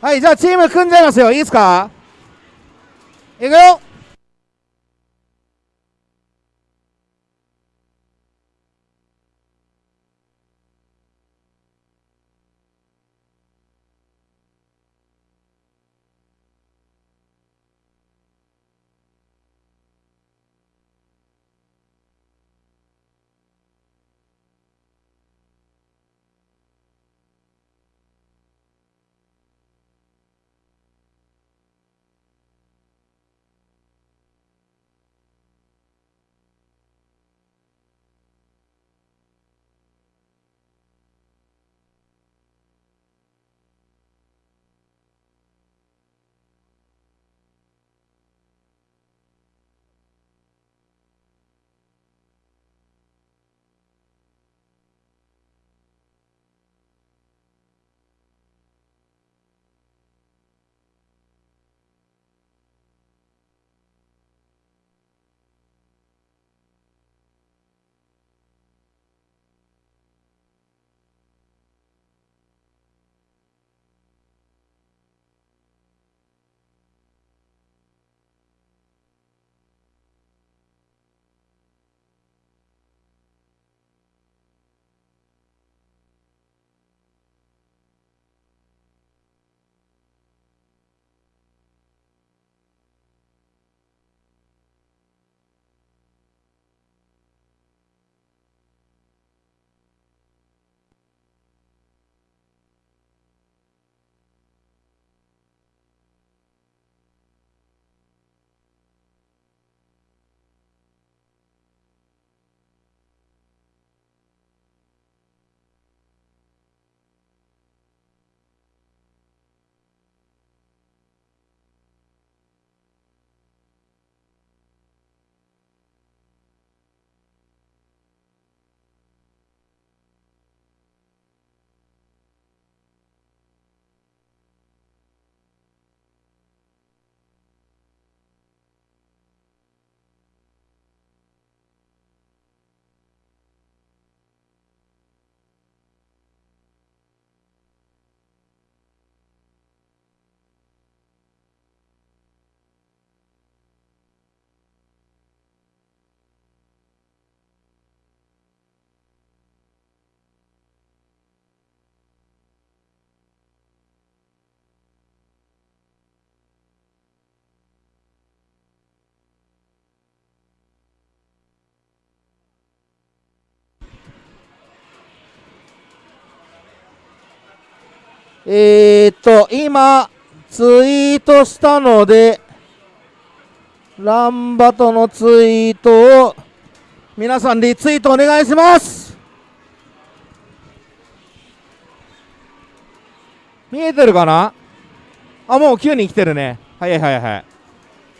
はいじゃあチーム組んじゃいますよ。いいですか？いくよ。えー、っと今ツイートしたのでランバトのツイートを皆さんリツイートお願いします。見えてるかな？あもう9人来てるね。はいはいはい。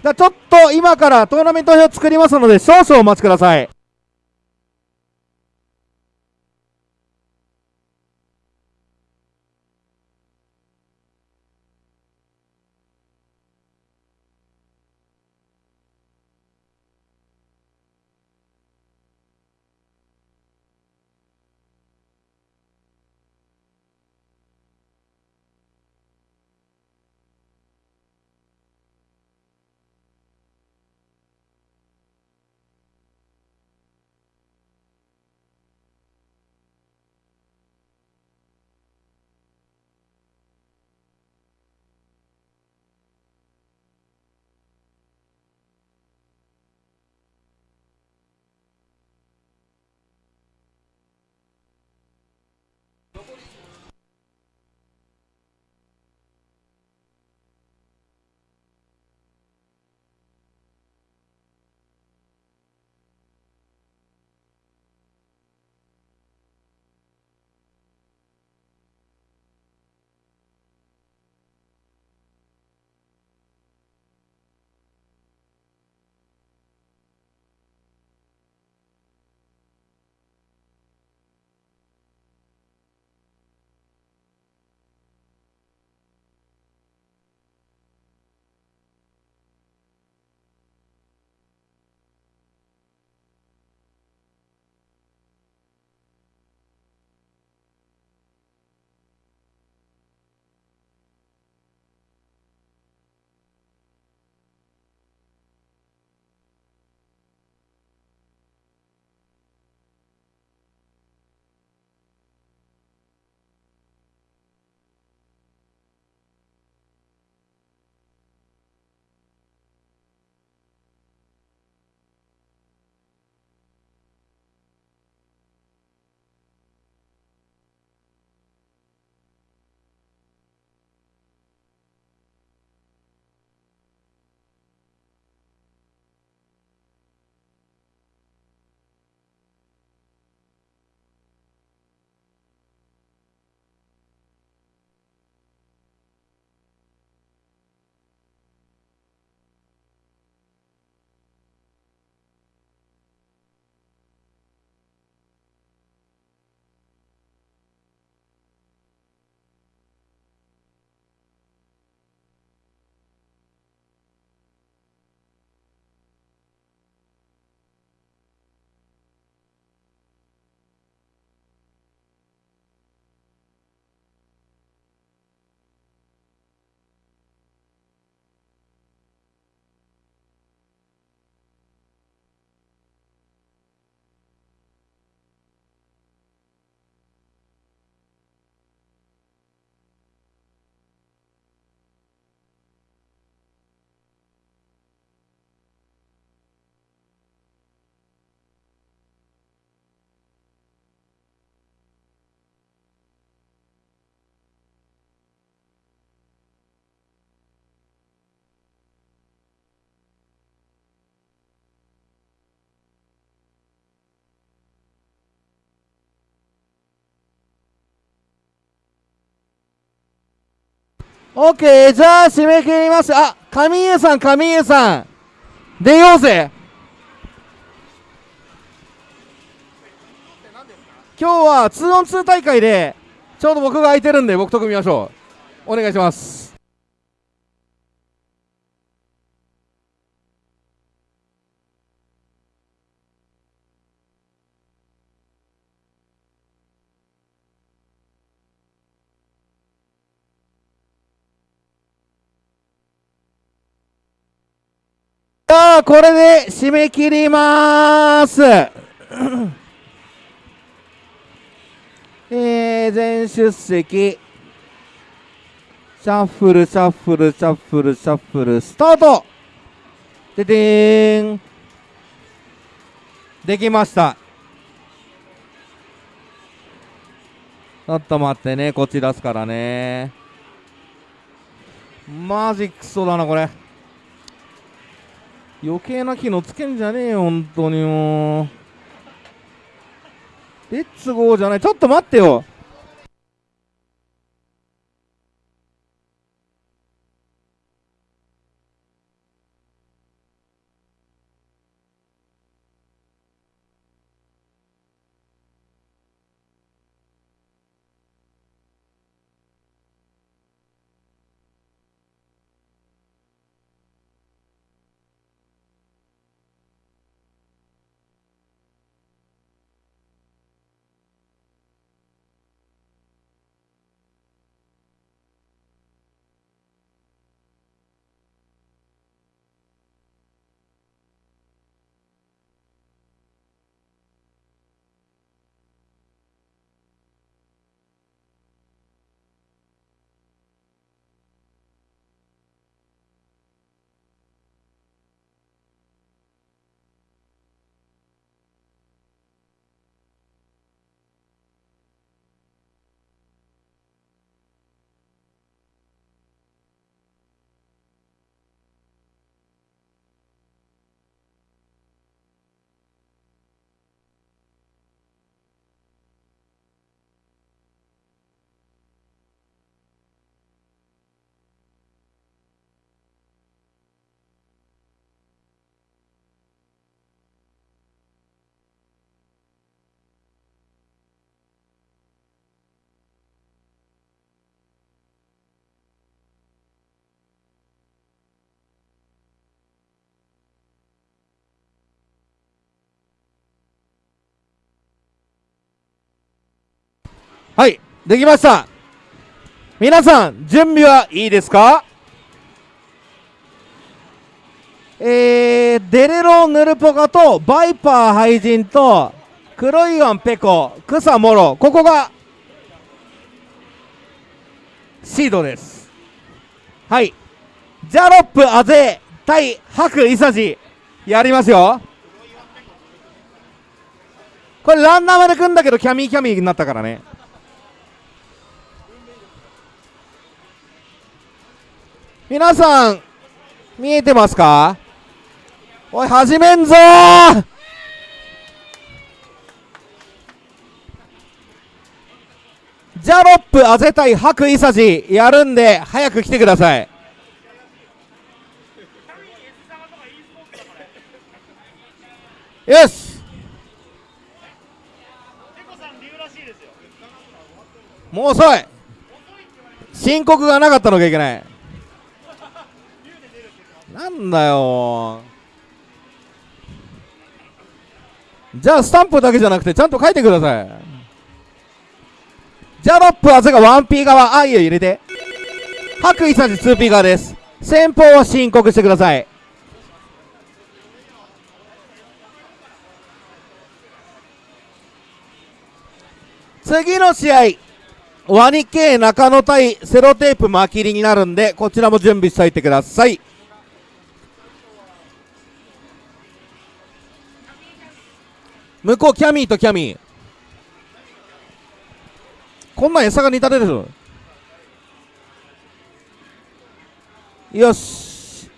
じゃあちょっと今からトーナメント表作りますので少々お待ちください。オッケーじゃあ締め切ります。あ神家さん神家さん。出ようぜ。今日は 2on2 大会でちょうど僕が空いてるんで僕と組みましょう。お願いします。あこれで締め切ります。えー、全出席。シャッフルシャッフルシャッフルシャッフル。スタート。ででーん。できました。ちょっと待ってね。こっち出すからね。マジクソだなこれ余計な機能つけんじゃねえよ本当にもう。レッツゴーじゃない。ちょっと待ってよ。はいできました。皆さん準備はいいですか？えー、デレロヌルポカとバイパー廃人と黒いワンペコ草モロここがシードです。はい。ジャロップアゼ対白イサジやりますよ。これランナーまで組んだけどキャミーキャミーになったからね。皆さん見えてますか？おい始めんぞ！ジャロップあぜたい白イサジやるんで早く来てください。よし！もう遅い！申告がなかったのがいけない。なんだよ。じゃあスタンプだけじゃなくてちゃんと書いてください。ジャロップはぜが 1P 側。あいよ入れて。白衣さじ 2P 側です。先方は申告してください。次の試合。ワニ系中野対セロテープ巻きりになるんでこちらも準備しておいてください。向こうキャミーとキャミー。こんなん餌が似たてるよし。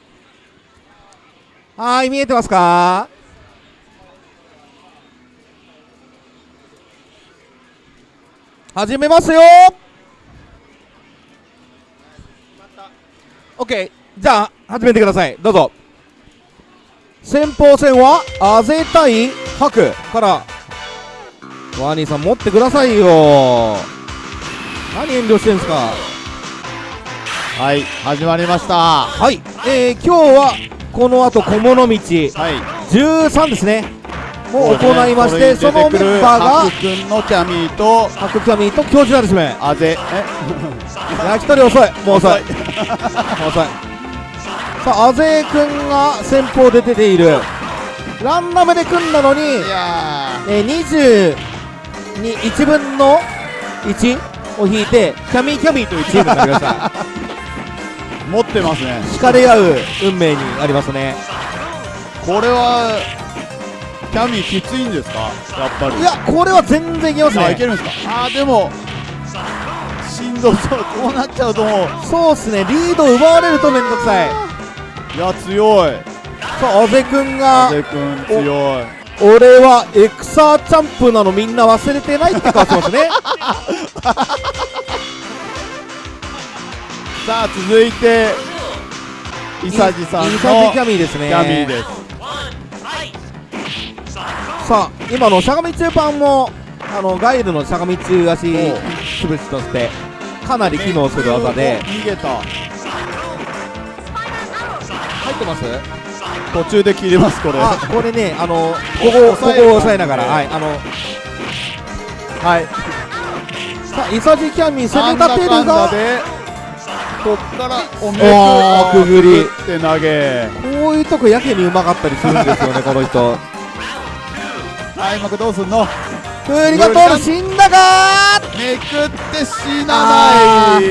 はい見えてますか？始めますよ。OK じゃあ始めてください。どうぞ。先鋒戦はあぜ対白からワニーさん持ってくださいよ。何遠慮してんすか？はい始まりました。ははい。えー、今日はこの後小物道。い。13ですね。もう行いましてそのメンバーがハク君のキャミーと白キャミーと教授なんですね。あぜ。焼き鳥遅い。もう遅い。もう遅い。さああぜ君が先方で出ているランダムで組んだのにえー、21分の1を引いてキャミーキャミーというチームになりました。ー 持ってますね。惹かれ合う運命にありますね。これはキャミーきついんですか？やっぱり。いやこれは全然いけますあいけねるんですか？あーでもしんどそう。こうなっちゃうともう。そうっすね。リード奪われるとめんどくさい。いや強いさああぜ君があぜ君強い。俺はエクサーチャンプなのみんな忘れてないって顔してますね。さあ続いてイサジさんのイサジキャミーですね。キャミーです。さあ今のしゃがみ中パンもあのガイルのしゃがみ中足潰しとしてかなり機能する技で。お逃げた。入ってます？途中で切れますこれ。あこれねあのここここを押さえながら。はいあのはい。さあイサジキャミー攻め立てるがでこっからおめくおーくぐり。って投げ。こういうとこやけにうまかったりするんですよね この人。開幕どうすんの？クーリが通る死んだがめくって死なない。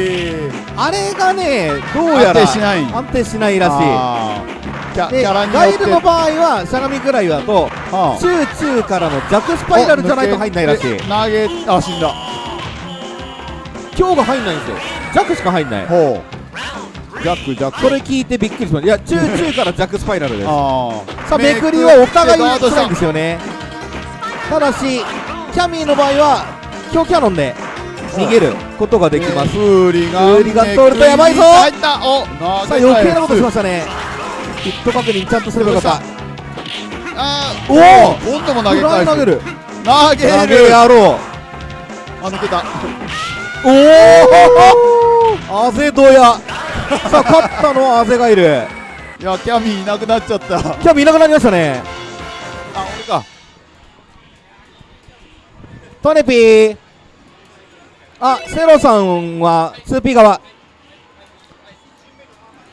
あれがねどうやら安定しない。安定しないらしあーキャいでキャラによガイルの場合はしゃがみぐらいだとはあ中中からの弱スパイラルじゃないと入んないらしい。投げあ死んだ。今日が入んないんですよ。弱しか入んない。ほう。ジャックジャック。それ聞いてびっくりしましたいや中中から弱スパイラルです。あさあめくりはお互いガードした辛いんですよね。ただしキャミーの場合は強キャノンで逃げることができます。フーリガンフーリガン通るとやばいぞ。入った。お投さあ余計なことしましたねヒット確認ちゃんとすればよかった。あおー今度も投げ返すイ投げる。投げ投げる野郎あ抜けた。おおアゼドヤ。さあ勝ったのはアゼがいる。いやキャミーいなくなっちゃった。あキャミーいなくなりましたね。俺か。トネピー。あセロさんは 2P 側。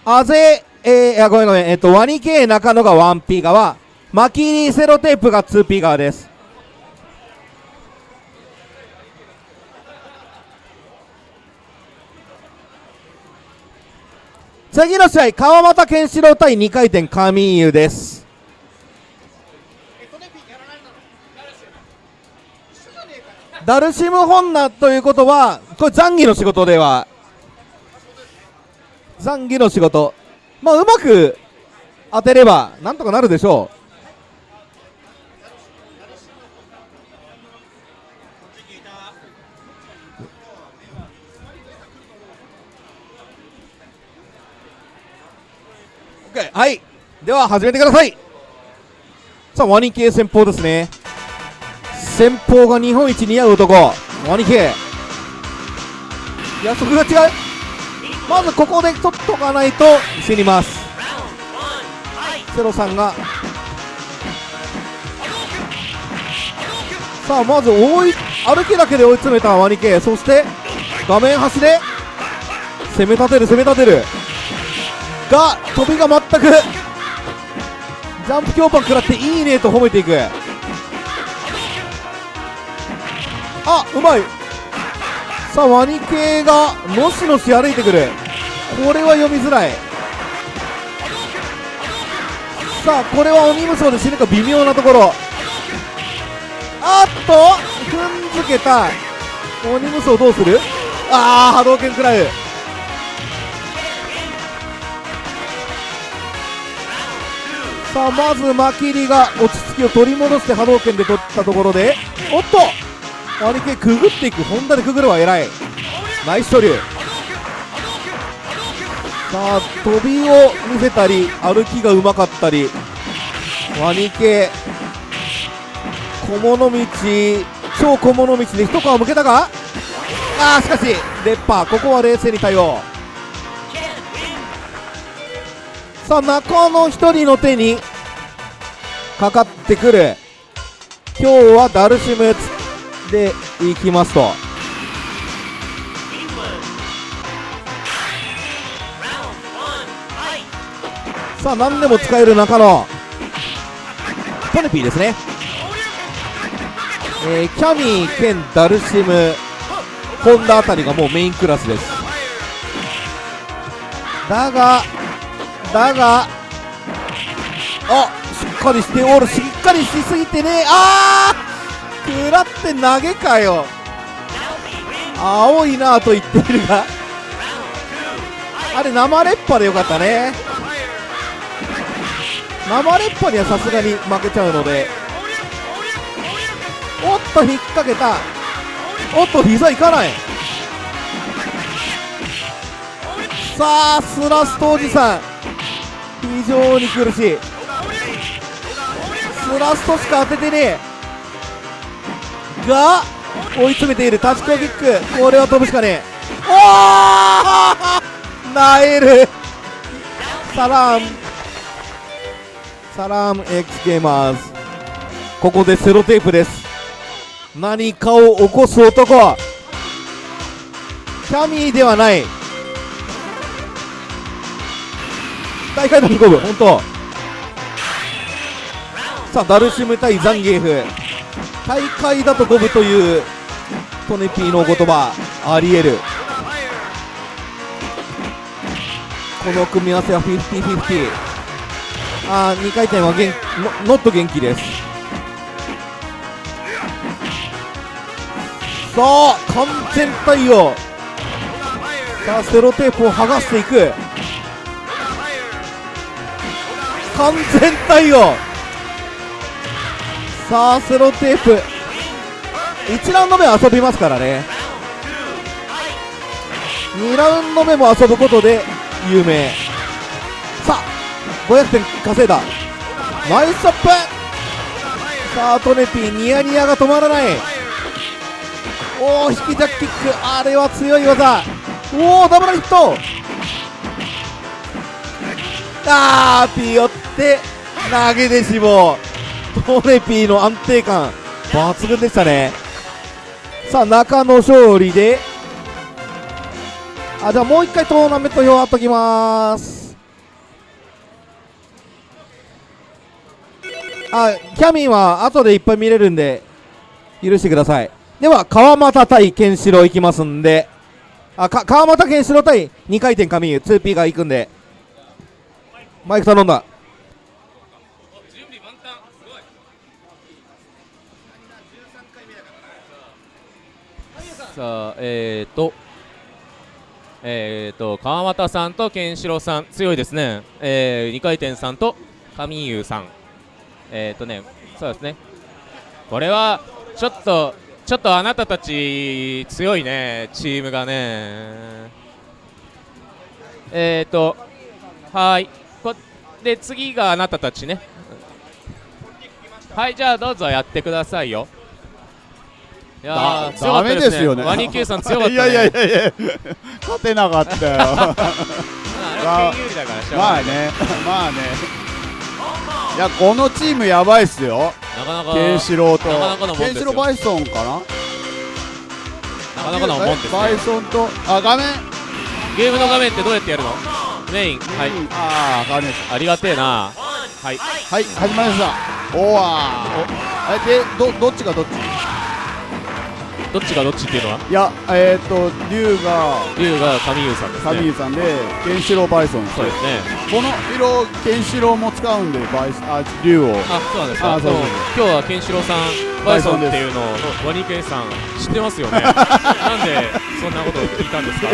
あぜえー、いやごめんごめん。えっとワニ系中野が 1P 側マキリセロテープが 2P 側です。次の試合川又健志郎対2回転神優です。ダルシムホンナということはこれ残儀の仕事では。残儀の仕事。まあうまく当てればなんとかなるでしょう。はい。では始めてください。さあワニ系先鋒ですね。先鋒が日本一似合う男。ワニ系。約束が違う。まずここで取っとかないと死にます。セロさんが。さあまず追い歩きだけで追い詰めたワニ系そして画面端で攻め立てる攻め立てる。が飛びが全くジャンプ強パン食らっていいねと褒めていく。あうまい。さあワニ系がのしのし歩いてくる。これは読みづらい。さあこれは鬼無双で死ぬか微妙なところ。あっと踏んづけた鬼無双どうする？ああ波動拳食らう。さあまずマキリが落ち着きを取り戻して波動拳で取ったところでおっと兄貴くぐっていくホンダでくぐるは偉いナイス処理さあ飛びを見せたり歩きがうまかったりワニ系小物道超小物道で一皮むけたかあーしかしレッパーここは冷静に対応さあ中の一人の手にかかってくる今日はダルシムでいきますと。さあ何でも使える中のトネピーですね。えーキャミー兼ダルシムホンダあたりがもうメインクラスです。だがだがあしっかりしておるしっかりしすぎてね。あー食らって投げかよ。青いなと言っているが。あれ生レッパでよかったね。生レッパにはさすがに負けちゃうので。おっと引っ掛けた。おっと膝いかない。さあスラストおじさん。非常に苦しい。スラストしか当ててねえ。が追い詰めている。タッチコーキック。これは飛ぶしかねえ。おおなえるサラーム。サラーム X ゲーマーズ。ここでセロテープです。何かを起こす男。キャミーではない。大会の飛ぶ本当。さあダルシム対ザンギエフ。大会だと五分というトネピーのお言葉ありえる。この組み合わせは50-50あー2回転は元ノノット元気です。さあ完全対応。さあセロテープを剥がしていく。完全対応。さあセロテープ。1ラウンド目は遊びますからね。2ラウンド目も遊ぶことで有名。さあ500点稼いだ。ナイスアップ。さあトネピーニヤニヤが止まらない。おお引きジャッキック。あれは強い技。おおダブルヒット。あーピヨって投げでしもトネピーの安定感抜群でしたね。さあ中野勝利であじゃあもう一回トーナメント表貼っときます。あキャミンは後でいっぱい見れるんで許してください。では川又対ケンシロウいきますんであか川又ケンシロウ対2回転神湯 2P がいくんでマイク頼んだ。さあえーとえーと川又さんとケンシロウさん強いですね。えー、2回転さんと神優さん。えーとねそうですね。これはちょっとちょっとあなたたち強いねチームがね。えーとはーい。こで次があなたたちね。はいじゃあどうぞやってくださいよ。いやダメですよね。ワニさん強かったね。いやいやいやいや。勝てなかったよ。まあまあね。まあね。いやこのチームやばいっすよ。なかなかケンシロウと。ケンシロウバイソンかな？なかなかのもんですバイねソンとあ画面？ゲームの画面ってどうやってやるの？メイン。はい。うんああ画面ありがてえな。はい。はい始まりました。おわー。えでどどっちがどっち？どっちがどっちっていうのは？いやえっ、ー、と龍が龍が神優さんですね。神井さんでケンシロウバイソンそうですね。この色ケンシロウも使うんでバイスあ龍を。あそうなんですか。あそうそううん今日はケンシロウさんバイソンっていうのをワニケンさん知ってますよね。なんでそんなことを聞いたんですか？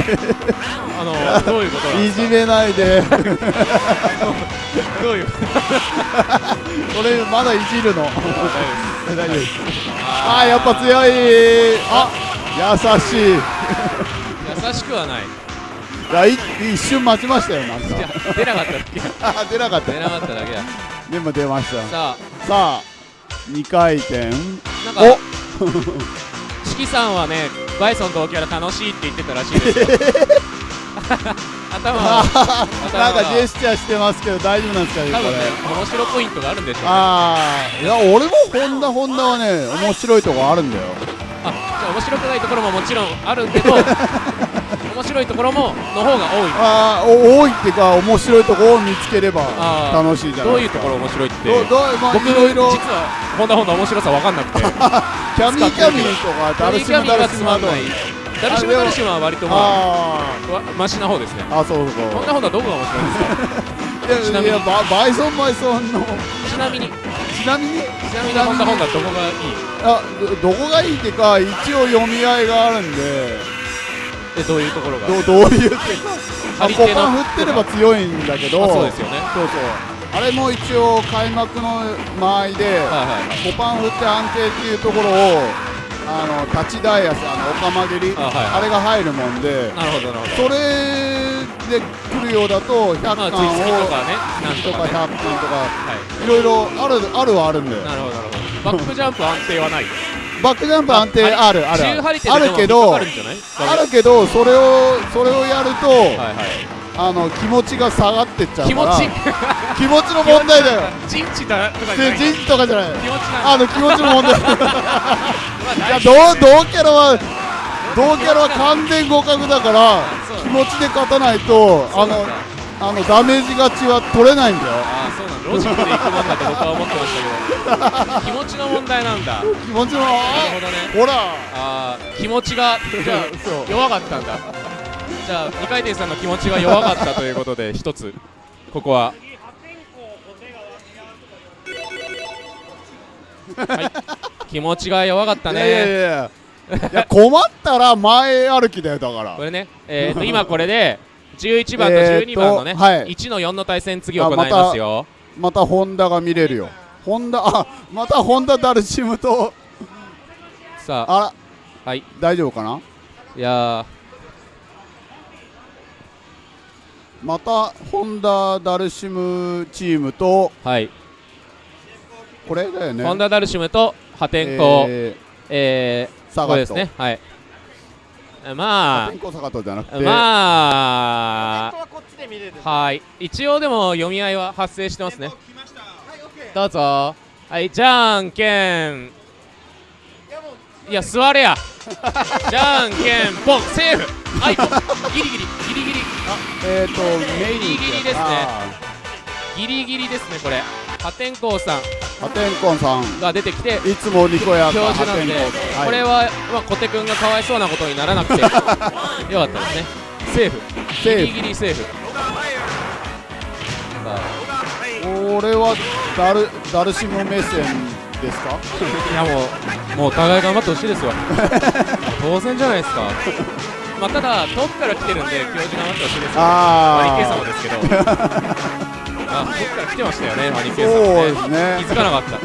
あのどういうこといじめないで。どういうこ れまだいじるの大丈夫ですあーやっぱ強い。あ優しい。優しくはない。いやい一瞬待ちましたよなんか。あ出なかっただけ。あ 出なかった。出なかっただけだ。でも出ました。さあ。さあ2回転。なんかお。チキさんはねバイソン同キャラ楽しいって言ってたらしいですよ 頭。は なんかジェスチャーしてますけど大丈夫なんですかね多分ね面白ポイントがあるんでしょうね。ああいや俺もホンダホンダはね面白いとこあるんだよ。あじゃあ面白くないところももちろんあるけど 面白いところもの方が多い。ああお多いっていうか面白いとこを見つければ楽しいじゃないどういうところ面白いって。どどうまあ僕いろいろ。実はホンダホンダ面白さ分かんなくて。キャミーキャミーとかダルシムダルシムはつまんないダルシムダルシムは割とまあマシな方ですね。ああそうそう。ホンダホンダどこが面白いんですか？いやいやババイソンバイソンの。ちなみに。ちなみに？ちなみにホンダホンダどこがいい？あどどこがいいっていうか一応読み合いがあるんで。えどういうところが？どうどういうって。かあポ張り手のカン振ってれば強いんだけど。あそうですよね。そうそう。あれも一応開幕の間合いで、はいはいはい。ポパン振って安定っていうところをあの立ちダイヤスあのオカマ蹴りあはいはい。あれが入るもんでなるほどなるほど。それで来るようだと100まあ巻を、ツイスピとかねなんとか100ね巻とかはい。ろいろあるあるはあるんだよなるほどなるほど。バックジャンプ安定はない。バックジャンプ安定あるある。あでるけどあるけどそれをそれをやると、はいはいあの気持ちが下がってっちゃう気持ち。気持ちの問題だよ。陣地だとかじゃない。で人事とかじゃない。気持ちなんだ。あの気持ちの問題。い まあや同同キャラは同キャラは完全互角だから気持ちで勝たないとあのあのダメージ勝ちは取れないんだよ。ああそうなんだ。ロジックでいくもんだと僕は思ってましたけど。気持ちの問題なんだ。なる気持ちのあほどね。ほら。あー気持ちがじゃあ 弱かったんだじゃあ二回転さんの気持ちが弱かったということで 一つ。ここは。はい。気持ちが弱かったいやいやいねや。いや困ったら前歩きだよだから。これね。えーと今これで11番とえーと12番のねはい。1の4の対戦次行いますよ。またホンダが見れるよ。ホンダあまたホンダダルシムと。さあはい。大丈夫かな？いやまたホンダダルシムチームとーはい。これだよね。ホンダダルシムと破天荒。ええー。これーサガットですね。はい。まあ。破天荒サガットじゃなくて。まあ。はこっちで見れる。はい。一応でも読み合いは発生してますね。どうぞ。はいじゃんけん。いや座れや。じゃんけん。ポンセーフ。はいギリギリギリギリえっとメイギリギリですね。あギリギリですねこれ。破天荒さん。ー破天荒さん。が出てきて。いつもにこやか表示なんで、これは、まあ、小手君がかわいそうなことにならなくて。よかったですね。セーフ。セーフ。ギリギリセーフ。さあ俺はダルダルシム目線ですか？いやもう、もうお互い頑張ってほしいですよ。当然じゃないですか。まあ、ただ、遠くから来てるんで、教授頑張ってほしいですよ。マニケイ様あですけど。あ、遠くから来てましたよね、マニあケイ様ね。ですね気づかなかった。うん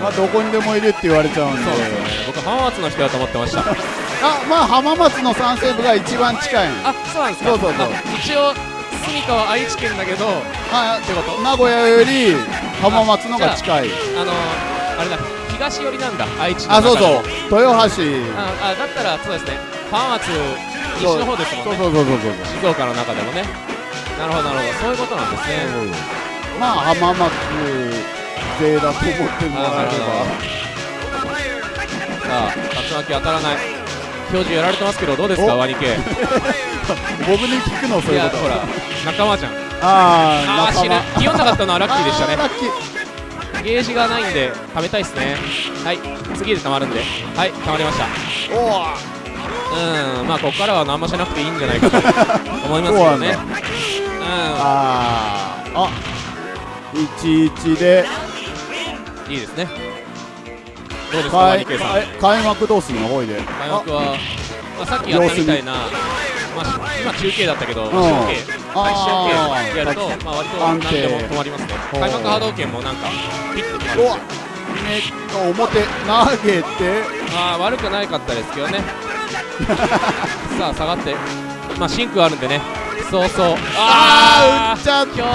まあどこにでもいるって言われちゃうんでそうですよね。僕、浜松の人だと思ってました。あまあ浜松の三西部が一番近いあ、そうなんですか。そうそうそうあ一応、住川は愛知県だけど、あってこと名古屋より浜松のが近いあのあれだ、東寄りなんだ、愛知のあそうそう豊橋ああだったらそうですね浜松西の方ですもんね。そうそうそうそうそう。静岡の中でもね。なるほどなるほど。そういうことなんですね。まあ浜松勢だと思ってもらえればさあ竜巻当たらない。表示やられてますけどどうですかお。ワニ系。僕に聞くのそういうこと。ほら仲間じゃん。ああー死ぬ気温なかったのはラッキーでしたね。ラッキー。ゲージがないんで貯めたいですね。はい次で貯まるんで。はい貯まりました。おおうんまあここからは何もしなくていいんじゃないかと 思いますけどね。そうなんうん。あー。あ11で。いいですね。どうですかワ開開開幕どうすんのほいで開幕は、まあ、さっきやったみたいな、まあ、今中継だったけど、ん。中継、中継やると、まあ、割と安何でも定止まりますね。開幕波動拳もなんか、ピッと止まあるんおですよ。ね表投げて。まあ、悪くないかったですけどね。さあ、下がって、まあシンクあるんでね。そうそう。あー打っちゃった教授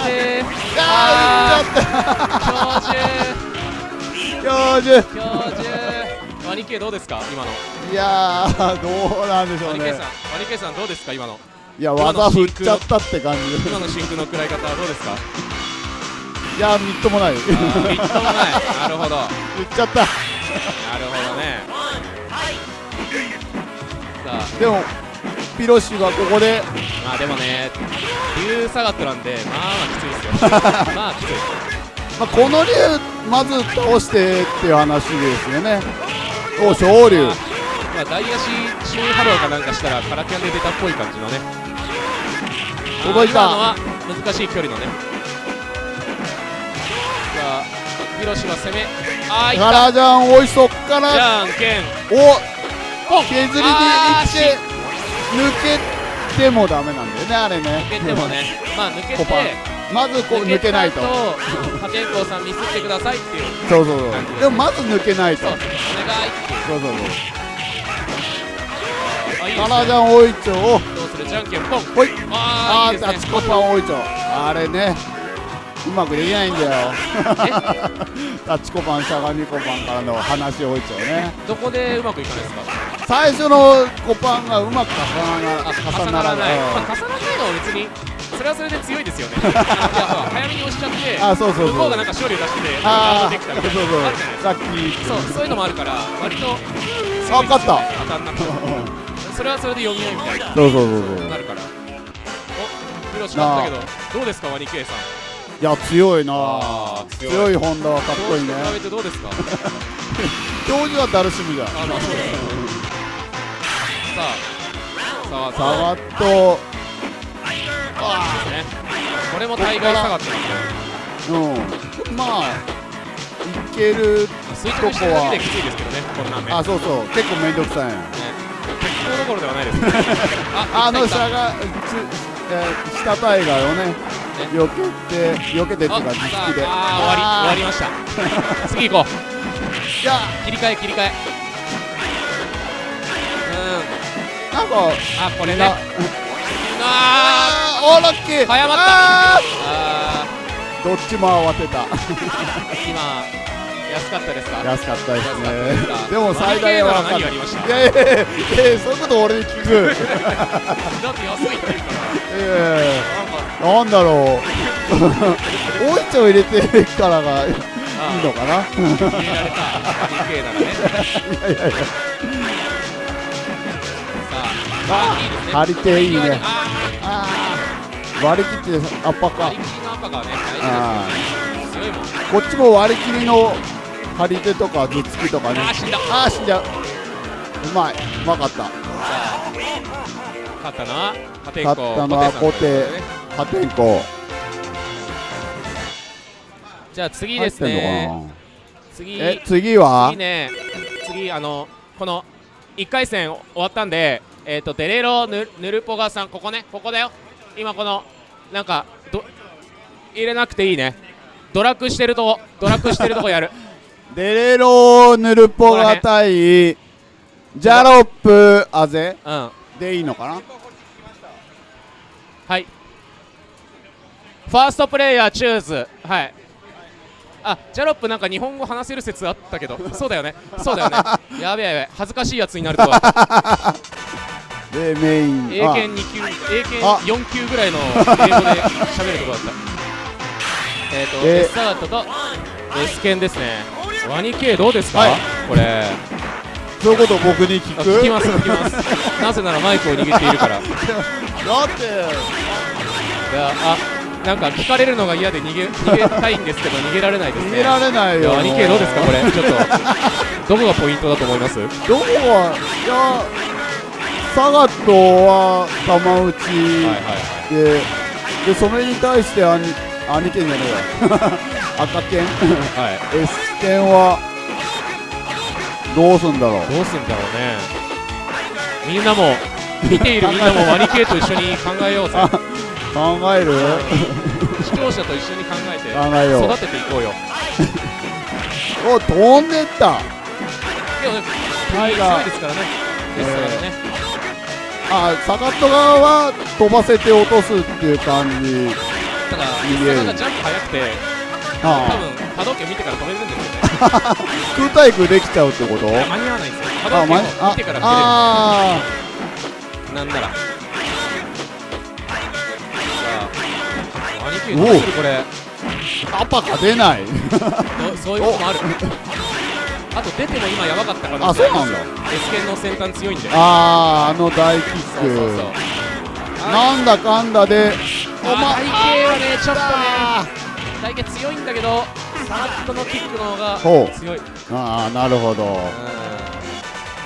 助けて。あ教授ー打っちゃった。教授。教授。ワニケどうですか？今の。いやーどうなんでしょうね。ワニケさんワニケさんどうですか？今の。いや技振っちゃったって感じ。今のシンクの食らい方はどうですか？いやみっともない。みっともない。なるほど。なる振っちゃった。ほどねさ。でもピロシがここで。あまあでもね竜サガットなんでまあまあきついですよ。まあきつい。まあ、この竜まず倒してっていう話ですよね。お昇竜まあまあ大足シューハローかなんかしたらカラキャンで出たっぽい感じのね。届いた。のは難しい距離のね。さあヒロシは攻め。あーいっガた。ラジャンおいそっかじらゃんけん。おポン削りでいって抜けてもダメなんだよねあれね。抜けてもね。まあ抜けてまずこう抜けないと。破天荒さんミスってくださいっていう。そうそうそう。でもまず抜けないと。そう。おそう願いっていう。そうそうあいいですね。ガラジャンおいちょを。どうする？じゃんけんポンほい。ああーいいですね。ータチコパンおいちょあれね。うまくできないんだよ。タチコパンしゃがみコパンからの話おいちょね。どこでうまくいかないですか？最初のコパンがうまく重ならあ重重ならない、重ならないのは別にそれはそれで強いですよね。早めに押しちゃってあそうそうそう。向こうがなんか勝利を出してああンドできたみたいなそうそういう。そういうのもあるから割とあ勝った。当たんなくて。それはそれで読み合いみたいな。そうそうそうなるから。おヒロシ勝ったけどどうですかワニケイさん？いや強いな強い。強いホンダはかっこいいね。どうですか？はダルシムじゃん。あまあそうですさあ。さサあガットあですねこれも大概下がってるんでうんまあいける垂直してるだけできついですけどねこんなんねあそうそう。結構めんどくさい。ね鉄鋼どころではないです。ねあの下がつえー下タイガーをね避けて避けてっていうかあ実機さでああー終わり終わりました次行こういや切り替え切り替えなんかあこれね。なああーおーラッキー。早まった。ああー。どっちも慌てた。ー今安かったですか？安かったですね。でも最大は何るがありました？いやいやいやそういうこと俺に聞く。だって安いって言うから。ええなんだろう。おいちょ入れてるからがいいあのかな。ー入れられた。DK ならね。いやいやいや。さあ張り手いいね。ああー。割り切ってアッパーか。ー割り切りの赤がねあ大事ですよ。ね強いもんーこっちも割り切りの張り手とか頭突きとかね。あー死んだ。あー死んじゃううまい。うまかった。勝ったのは破天勝ったのはコテ破天荒じゃあ次ですね。次。え次は？次ね。次あのこの1回戦終わったんでえっ、とデレロヌヌルポガさんここねここだよ。今このなんかど入れなくていいね。ドラッグしてるとこドラッグしてるとこやる。デレロヌルポガ対ジャロップアゼ？うん。でいいのかな？はい。ファーストプレイヤーチューズ。はい。あジャロップなんか日本語話せる説あったけど。そうだよね。そうだよね。やべえやべ。え恥ずかしいやつになるとはでメイ。ン英検2級英検あ。4級ぐらいの英語で喋るとこだった。えっとえ S サガットと S 剣ですね。ワニ系どうですか、はい。これ。そういうこと僕に聞く？あ聞きます聞きます。なぜならマイクを握っているから。い だって。やあなんか聞かれるのが嫌で逃げ逃げたいんですけど逃げられないですね。逃げられないよ。ワニ系どうですかこれ？ちょっと。どこがポイントだと思います？どこはいやサガットは玉打ち。はいはいで、でそれに対して兄兄剣じゃねえよ赤剣。はい。はい S 剣はどうすんだろう。どうすんだろうね。みんなも見ている みんなもワニ系と一緒に考えようぜ。あ考える？視聴者と一緒に考えて考えよう。育てていこうよ。お飛んでった。でもねタイガー強いですからね。ですからねあサガット側は飛ばせて落とすっていう感じ。ただいいえ石坂がジャンプ速くて多あ分波動拳見てから止めるんですよね。あ 空対空できちゃうってこと？間に合わないんですよ。波動拳を見てからあ切れるなんなら。さあ兄貴おおどうするこれ。あアパが出ない。そそういうこともある あと出ても今やばかったからあそうなんだ。S 剣の先端強いんで。あああの大キッそうそうそうク。なんだかんだであ体型はねちょっとね体型強いんだけどサラットのキックの方が強い。ああなるほど。う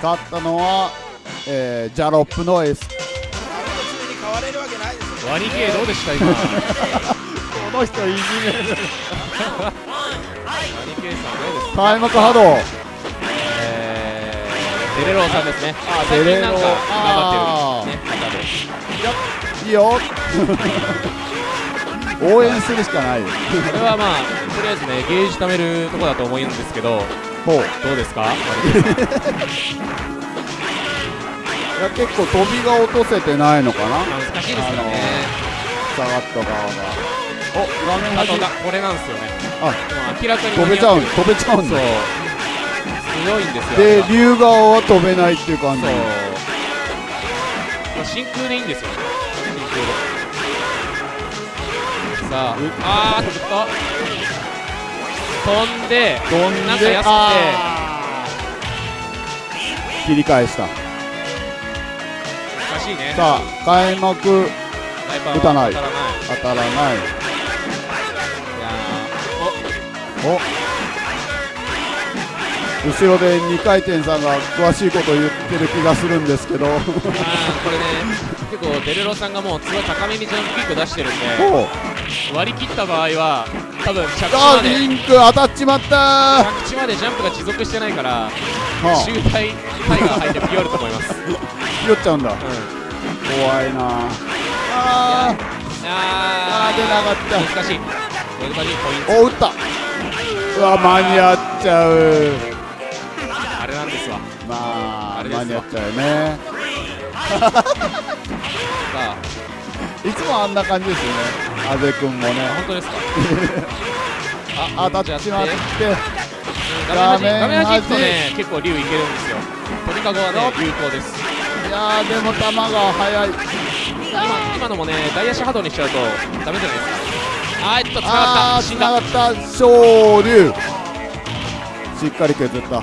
勝ったのは、えー、ジャロップの S んワニ系どうでした今？ワ この人いじめる 開幕波動えー、デレローさんですね。あ最デレロー近なんかあ頑張ってるねいいよ。応援するしかない。よこれはまあとりあえずねゲージ貯めるとこだと思うんですけどほう。いどうですか？ワニ系さんや結構飛びが落とせてないのかな。まあ難しいですからね下がった側がお画面これなんですよね。あ明らかに飛べちゃう飛べちゃうんだ。強いんですよ。で竜側は飛べないっていう感じ。真空でいいんですよ真空で。さああーっと。飛んで飛んでなんか安くて。切り返した。難しいね。さあ開幕打たない。当たらない。当たらない。いやーお。後ろで2回転さんが詳しいこと言ってる気がするんですけど。これね結構デレロさんがもうすごい高めにジャンプキック出してるんで割り切った場合は多分着地あまで。リンク当たっちまったー。着地までジャンプが持続してないからは周体タイガー入ってピヨると思います、うん、あ拾っちゃうんだ。怖いなあー。ああー出なかっ難しい。難しいポインたお打ったうわ間に合っちゃう。トあれなんですわ。まああれ間に合っちゃうよねいつもあんな感じですよね。あぜくんもね。本当ですか？あ当たっちまって。画面端。画面端ね結構竜いけるんですよ。鳥かごはね有効です。いやーでも球が速い。今今のもね大足波動にしちゃうとダメじゃないですかあーえっとつながった。死んだつながった昇竜しっかり削った。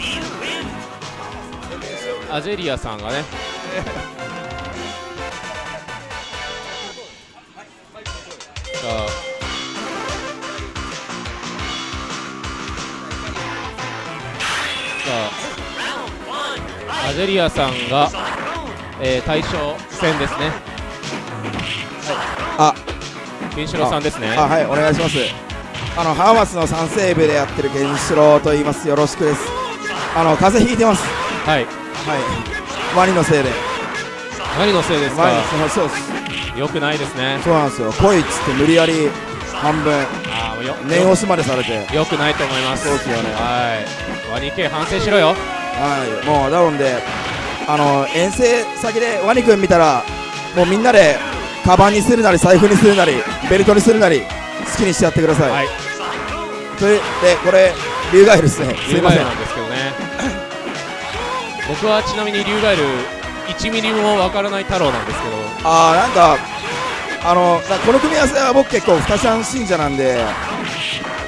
アジェリアさんがね。さあさあアジェリアさんが、えー、対象戦ですね。あケンシロウさんですね。あはいお願いします。あのハーマスの3セーブでやってるケンシロウと言います。よろしくです。あの風邪ひいてます。はい。はい。ワニのせいで。何のせいですか。ワニそうそうです。よくないですね。そうなんですよ。来いっつって無理やり半分あよ念押しまでされて。よくないと思います。そうですよね。はい。ワニ系反省しろよ。はい。もうだろんであの遠征先でワニ君見たらもうみんなでカバンにするなり財布にするなりベルトにするなり好きにしちゃってください、はい。それでこれ竜ガエルですね。すいません。なんですけどね。僕はちなみにリュウガエル1ミリもわからない太郎なんですけど。あーなんかあのなこの組み合わせは僕結構二ちゃん信者なんで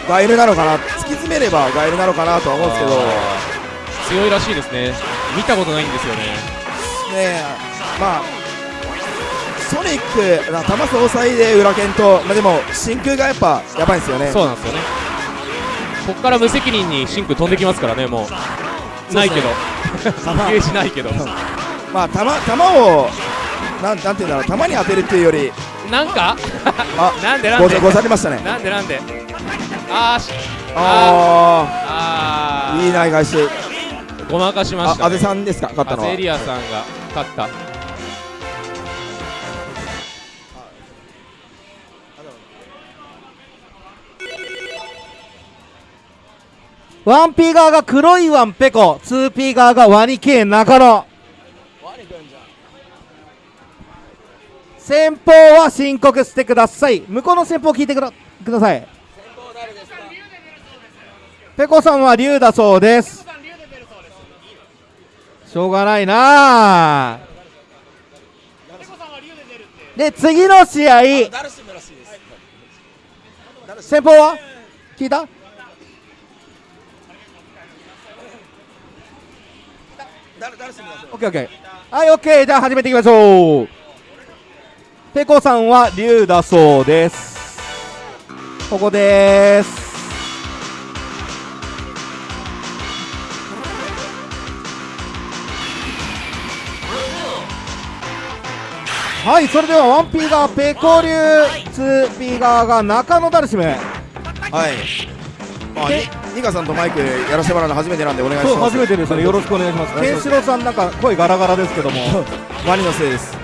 ガエルなのかな突き詰めればガエルなのかなとは思うんですけど。強いらしいですね。見たことないんですよねえまあソニックな球総裁で裏剣と、まあ、でも真空がやっぱやばいんですよね。そうなんですよね。ここから無責任にシンク飛んできますからねもう。ないけど。ゲージないけど。まあ球球をなんなんていうんだろう。球に当てるっていうより。なんか？あ なんでなんで？ござりましたね。なんでなんで？あーし。ああー。あいい内返しごまかしましたね。さんですか？勝ったのは。アゼリアさんが勝ったワンピー側が黒いワンペコ。ツーピー側がワニ系中野先方は申告してください。向こうの先鋒聞いてくだください。ペコさんは竜だそうです。しょうがないな。あで次の試合。先方は？聞いた？オッケーオッケー。はいオッケー。じゃあ始めていきましょう。ペコさんは竜だそうです。ここです。はいそれではワンピーがペコ竜ツーピー側が中野ダルシムはい。まあ、ニカさんとマイクやらせてもらうの初めてなんでお願いします。そう初めてですねよろしくお願いしますケンシロウさんなんか声ガラガラですけどもワニのせいです。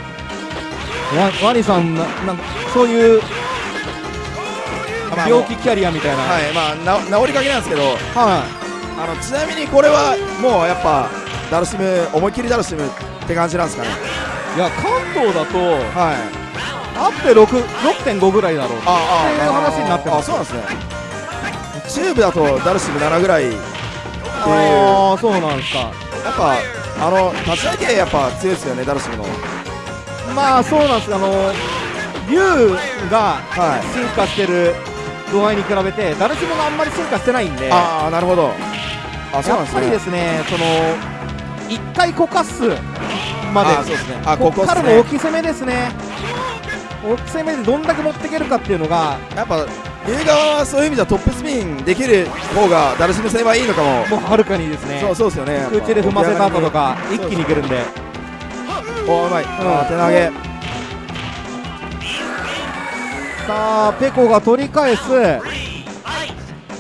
ワワニさんななんかそういうまあ病気キャリアみたいなはい、まあ、な治りかけなんですけど、はいあの、ちなみにこれはもうやっぱ、ダルシム、思いっきりダルシムって感じなんですかね。いや関東だとはい。あって6 6.5ぐらいだろうあっていう話になってますあ、そうなんですね。チューブだとダルシム7ぐらいっていう、ああそうなんですかやっぱ、あの、立ち上げやっぱ強いですよね、ダルシムの。まあそうなんですあの竜がはい。進化してる度合いに比べてダルシムがあんまり進化してないんでやああ、なるほど。あ、そうなんですね。っぱりですねその1回こかすまであそうですね。あ、ここここですね。からの大き攻めですね大き攻めでどんだけ持っていけるかっていうのがやっぱ、龍側はそういう意味ではトップスピンできる方がダルシム戦はいいのかも。もうはるかにですね。そうそうですよね。空中で踏ませた後とか一気にいけるんで。おうまい、ん。あー手投げ。さあペコが取り返す。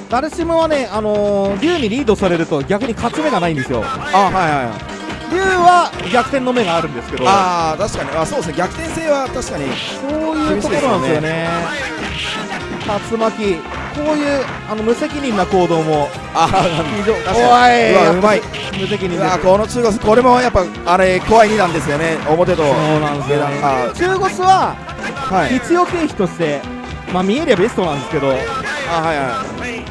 ダルシムはね、あのー、竜にリードされると逆に勝ち目がないんですよ。あはいはいはい。竜は逆転の目があるんですけど。ああ確かに。あそうですね。逆転性は確かにそういうところなんですよね竜巻。こういうあの無責任な行動も。あ非常確かに。うまい。無責任うです。わこの中国これもやっぱあれ怖い2段ですよね。表と。そうなんですよね。あ中腰ははい。必要経費としてまあ見えりゃベストなんですけど。あはいはい。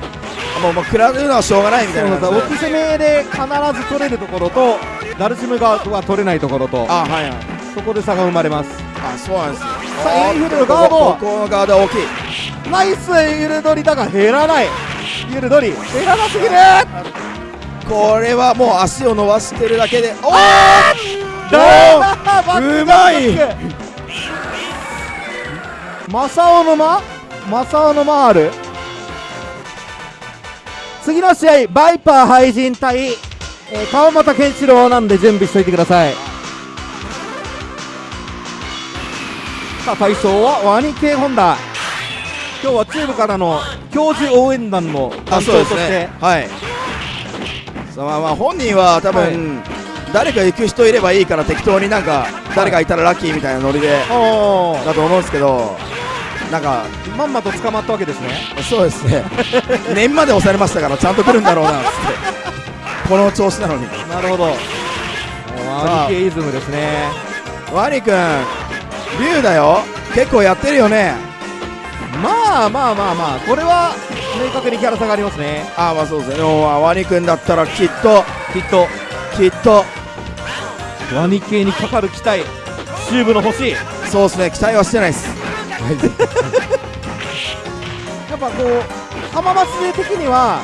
あもうもう食らうのはしょうがないみたそいうな感じで。なんです大き攻めで必ず取れるところとダルシム側は取れないところと。あはいはい。そこで差が生まれますあそうなんですよさあインフルのガード。ここのガードは大きい。ナイスユルドリだが減らない。ユルドリ減らなすぎる。これはもう足を伸ばしてるだけで。おおう？まい。マサオの間マサオの間ある次の試合バイパー廃人対、えー川又健志郎なんで準備しておいてくださいさあ対象はワニ系ホンダ今日はチームからの教授応援団のあ担当として。ね。はい。そうまあまあ本人は多分、誰か行く人いればいいから適当になんか誰かいたらラッキーみたいなノリでだと思うんですけどなんかまんまと捕まったわけですね。そうですね。念まで押されましたからちゃんと来るんだろうなって。この調子なのに。なるほど。ワあ。ニ系イズムですね。ワニ君龍だよ。結構やってるよね。まあまあまあまあこれは明確にキャラ差がありますね。ああまあそうですね。でもワニ君だったらきっときっと。きっと。ワニ系にかかる期待。チューブの星。そうですね。期待はしてないです。やっぱこう浜松勢的には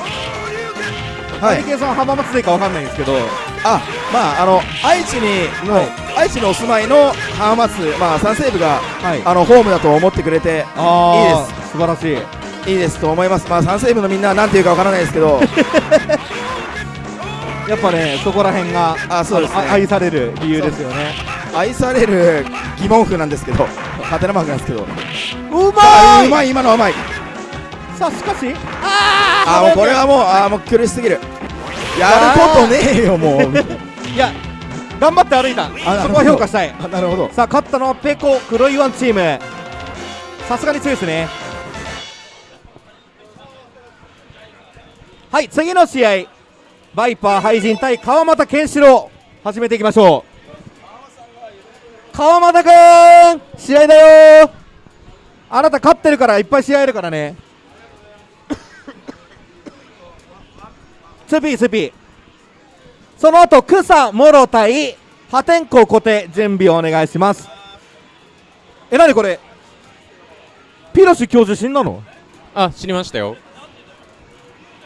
はい。ワニ系さんは浜松勢かわかんないんですけど。あまああの愛知にの、はい愛知にお住まいの浜松まあ三西部がはい。あのホームだと思ってくれてあいいー素晴らしい。いいですと思います。まあ三西部のみんなはなんていうかわからないですけど。やっぱねそこら辺があそうですね。あのあ愛される理由ですよね。愛される疑問符なんですけど。ハテナマークなんですけど。うあまい！うまい今のはうまい。さあしかし？ああもうこれはもうあーもう苦しすぎる。やることねえよもう。いや頑張って歩いた。そこは評価したい。あなるほど。さあ勝ったのはペコ黒いワンチーム。さすがに強いですね。はい次の試合。バイパー廃人対川又健志郎。始めていきましょう。川又くん試合だよ。あなた勝ってるからいっぱい試合あるからね。2P2P その後草もろ対破天荒固定準備をお願いします。えなにこれ？ピロシ教授死んだの？あ知りましたよ。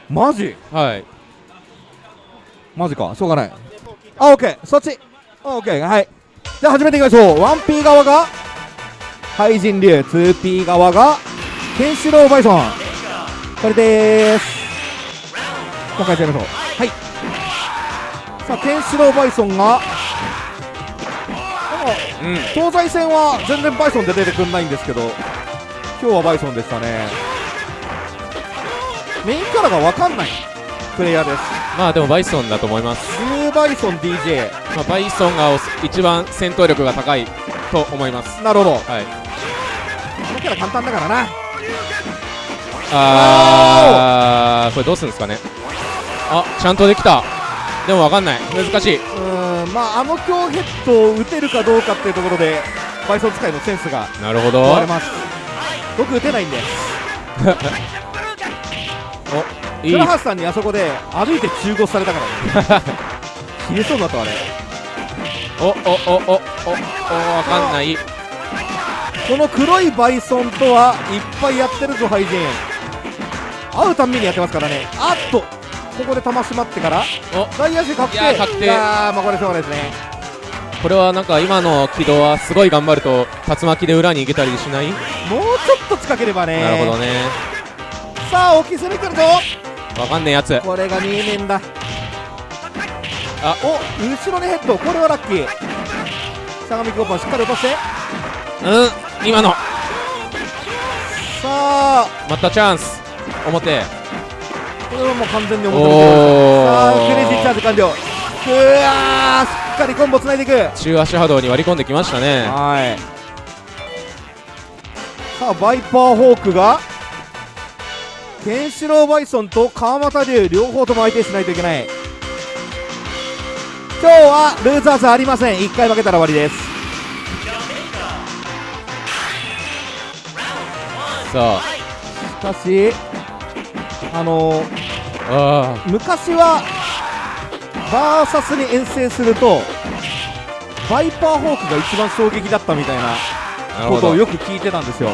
マジ？はい。マジか。しょうがない。あオッケー。そっち。あオッケー。はい。じゃあ始めていきましょう。1P 側が廃人流 2P 側がケンシロウバイソン。これでーす。もう一回やってみましょう。はいさあケンシロウバイソンが。うん。東西戦は全然バイソンで出てくんないんですけど今日はバイソンでしたね。メインキャラが分かんない。プレイヤーです。まあでもバイソンだと思います、ブルーバイソン DJ まあ、バイソンがお一番戦闘力が高いと思います。なるほど。はい。このキャラ簡単だからな。あーこれどうするんですかね。あちゃんとできたでもわかんない。難しい。うーんまああの強ヘッドを打てるかどうかっていうところでバイソン使いのセンスがなるほど。問われます。僕打てないんで。いい。倉橋さんにあそこで歩いて中腰されたから。ね切れそうになったわねおおおおおおわかんない。この黒いバイソンとはいっぱいやってるぞハイジン。会うたんびにやってますからね。あっとここで玉締まってからお外野手確定。確定。いやーまあこれしょうがないですね。これはなんか今の軌道はすごい頑張ると竜巻で裏に行けたりしない、もうちょっと近ければね。なるほどね。さあ大きい攻めくるぞわかんねえやつ。これが見えねえんだ。あ。お後ろにヘッド。これはラッキー。相模コーパーしっかり落として。うん今の。さあ。またチャンス。表これはもう完全にお表にさあクレイジーチャージ完了。うわーしっかりコンボつないでいく。中足波動に割り込んできましたね。はい。さあバイパーホークがケンシロウバイソンと川又龍両方とも相手しないといけない。今日はルーザーズありません。1回負けたら終わりです。さしかしあのーああ。昔はバーサスに遠征するとバイパーホークが一番衝撃だったみたいなことをよく聞いてたんですよ。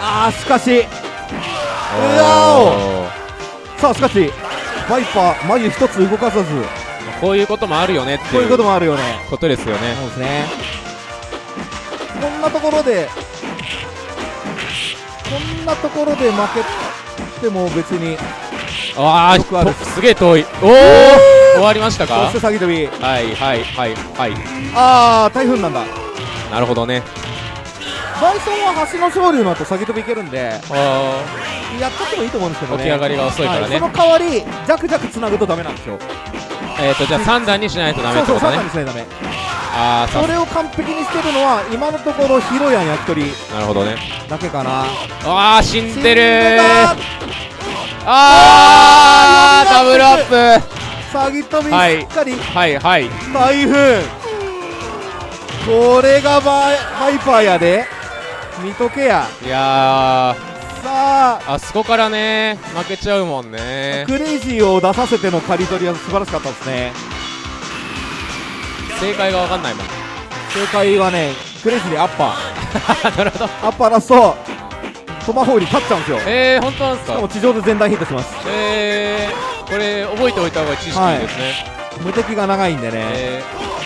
あーしかし。うわさあしかしバイパー眉一つ動かさず。こういうこともあるよねってこういうこともあるよね。ことですよね。そうですね。こんなところでこんなところで負けても別にああす。げえ遠い。おお終わりましたそかして詐欺飛びはいはいはいはい。ああ台風なんだ。なるほどね。バイソンは橋の勝利の後詐欺飛びいけるんで。あやっちゃってもいいと思うんですけどね。起き上がりが遅いからね。はその代わりジャクジャクつなぐとダメなんですよ。ーえっとじゃあ3段にしないとダメってそうそう3ことね段にしないとダメあそれを完璧にしてるのは今のところヒロヤン焼き鳥なるほどね。だけかな。ああ死んでる。ああダブルアップ。た詐欺飛びはい。しっかり。はいはい。台風これがバイバイパーやで。見とけや。いやさあ。ーあそこからね負けちゃうもんね。クレイジーを出させての刈り取りは素晴らしかったですね正解が分かんないもん。正解はねクレイジーでアッパー。なるほど。アッパーラストトマホールに勝っちゃうんですよ。えー、本当なんですしかもか地上で全弾ヒットします。えー、これ覚えておいた方が知識いいですね、無敵が長いんでね。え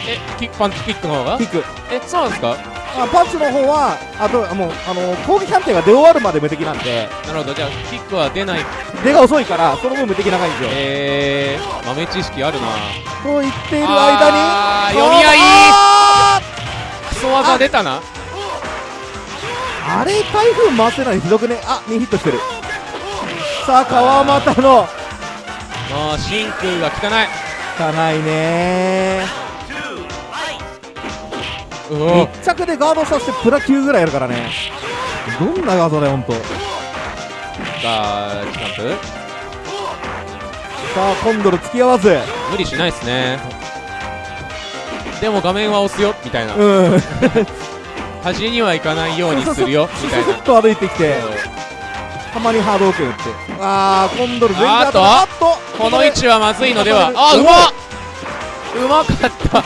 ー、えキックパンチキックの方が？キック。えそうなんですか？あパンチの方はあともうあの攻撃判定が出終わるまで無敵なんで。なるほど。じゃあキックは出ない。出が遅いからその分無敵長いんですよ。えー、豆知識あるな。と言っている間にあー読み合い。あクソ技出たな。ーあれ台風回せないのひどくね？あ2ヒットしてる。さあ川又の。もう真空が汚い汚いね。密着でガードさせてプラ9ぐらいやるからね。どんなガードだよほんと。さがジャンプ。あコンドル付き合わず。無理しないですね。でも画面は押すよみたいな。うん。端にはいかないようにするよみたいな。スッと歩いてきてたまにハードオーケー打って。あーコンドル全然あーっと？あっとこの位置はまずいのでは？あうまっうまかった。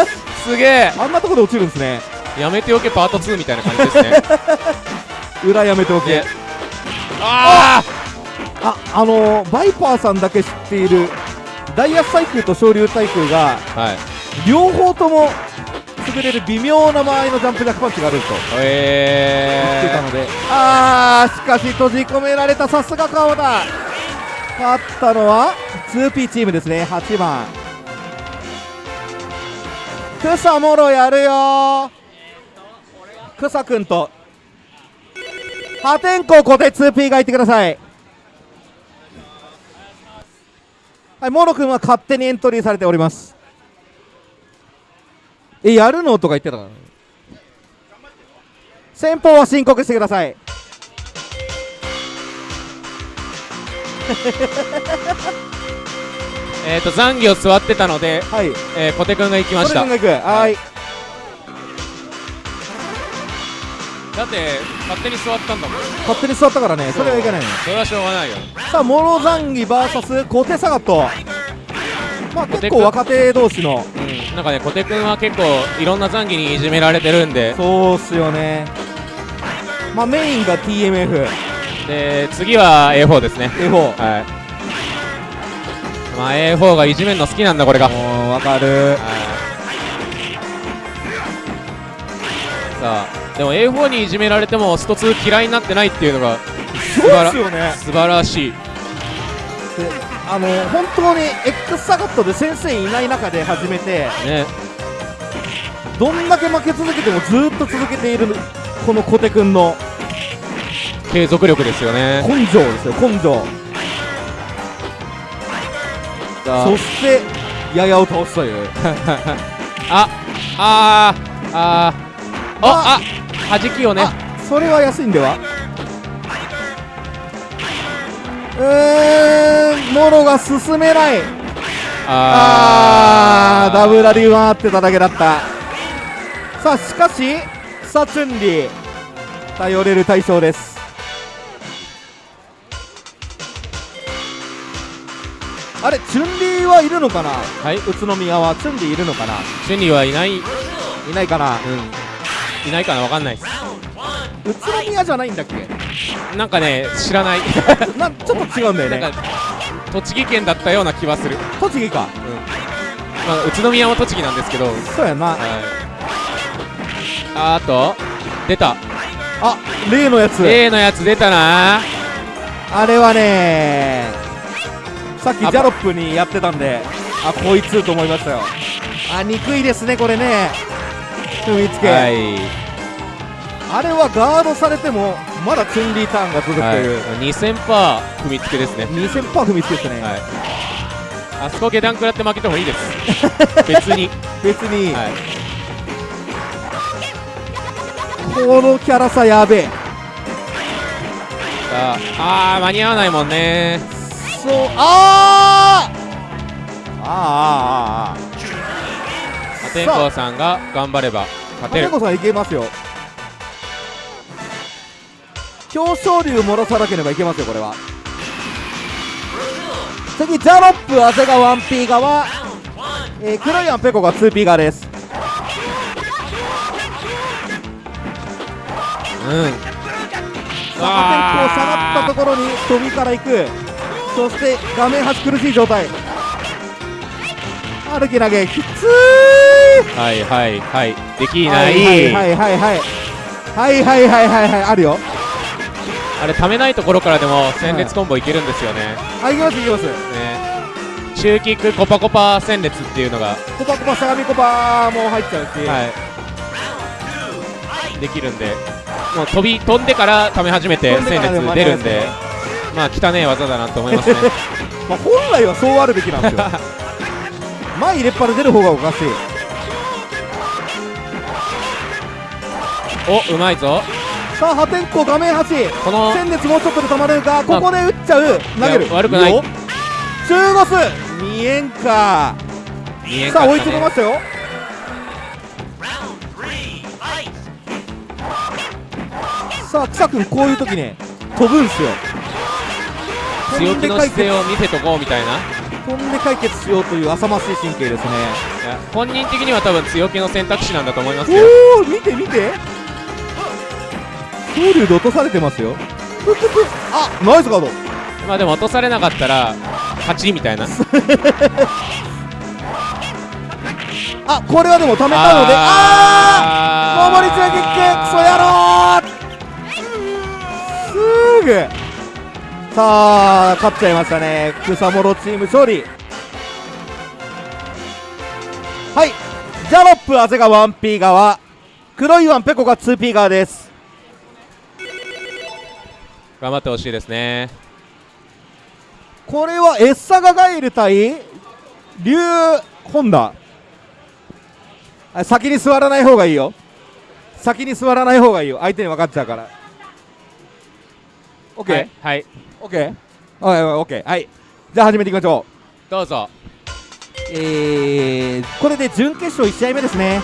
すげえ。あんなところで落ちるんですね。やめておけパート2みたいな感じですね。裏やめておけ。ねあああのー、バイパーさんだけ知っているダイヤサイクルと昇竜対空があはい。両方とも滑れる微妙な間合いのジャンプジャックパンチがあると。言ってたえので、あーしかし閉じ込められたさすが川田勝ったのは 2P チームですね。8番。草もろやるよ。草くんと。破天荒小手 2P がいてください。はいモロくんは勝手にエントリーされておりますえやるの？とか言ってたから。先方は申告してください。ー、えーと残業座ってたので、はい。えー、小手くんが行きました。はい。だって勝手に座ったんだもん。勝手に座ったからね。それはいけないのそれはしょうがないよ。さあモロザンギ VS 小手サガットまあ結構若手同士の。うん。なんかね小手くんは結構いろんな残機にいじめられてるんで。そうっすよね。まあメインが TMF で次は A4 ですね。A4 はい。まあ A4 がいじめるの好きなんだこれが。はいもうわかる。さあでも A4 にいじめられてもスト2嫌いになってないっていうのがそうっすよね。素晴らしい。であの本当に X サガットで先生いない中で始めてね。どんだけ負け続けてもずーっと続けているこの小手くんの。継続力ですよね。根性ですよ根性。さそしてややを倒すという。ああーあー。ああ弾きをね。あそれは安いんでは？えー、モロが進めない。あー。ダブラリ回ってただけだった。さあしかしさチュンリー頼れる対象です。あれチュンリーはいるのかな？はい。宇都宮はチュンリーいるのかな？チュンリーはいない、うん、いないかな？いないかな？わかんないです。宇都宮じゃないんだっけ？なんかね知らない。なちょっと違うんだよね。なんか栃木県だったような気はする、栃木か。まあ、宇都宮も栃木なんですけど、はい、そうやな。あーと出た。あ例のやつ。A のやつ出たな。あれはねさっきジャロップにやってたんであこいつと思いましたよ。あ憎いですねこれね。踏みつけ、はい、あれはガードされてもまだチュンリーターンが続くとはい。いう、、2000パー踏みつけですね。2000パー踏みつけですね、はい。あそこ下段食らって負けてもいいです。別に、別に、はい、このキャラさやべ。えさああー間に合わないもんね。そうあー。あーあーあー。あ。破天荒さんが頑張れば勝てる。ー金子さんいけますよ表彰竜漏らさなければいけますよこれは。次ジャロップ長谷川 1P 側、えー、黒いアンペコが 2P 側です。うん。さあ破天荒下がったところに飛びから行く。そして画面端苦しい状態。歩き投げきつーはいはいはい。できいない、はいはいはいはい。はいはいはいはいはい。あるよあれためないところからでも戦列コンボいけるんですよね,、あい。きますいきます。ね。中キックコパコパ戦列っていうのが、コパコパ相模コパも入っちゃうし、はい、できるんで。もう飛び飛んでからため始めて戦列出るんで。まあ汚ねえ技だなと思いますね。まあ、本来はそうあるべきなんですよ。前入れっぱで出る方がおかしい。おうまいぞさあ破天荒画面端。このもうちょっとで止まれるかここで打っちゃう。投げる。悪くない。中ゴス見えんか。見えんか、ね、さあ追い詰めましたよ。さあ草君こういう時ね飛ぶんすよ。強気の姿勢を見せとこうみたいな。飛んで解決しようという浅ましい神経ですね。本人的には多分強気の選択肢なんだと思いますよ。おお見て見て。恐竜で落とされてますよ。あ。ナイスガード。まあでも落とされなかったら勝ちみたいな。あこれはでも貯めたので。ああー。守り強キッククソ野郎。すぐさあ勝っちゃいましたね。草モロチーム勝利。はい。ジャロップアゼが 1P 側黒いワンペコが 2P 側です頑張ってほしいですね。これはエッサガガイル対竜ホンダ。あ先に座らない方がいいよ。先に座らない方がいいよ。相手に分かっちゃうから。OK、はい、はい、オッケーはいはいオッケーはい。じゃあ始めていきましょどうぞ。うえー、これで準決勝1試合目ですね。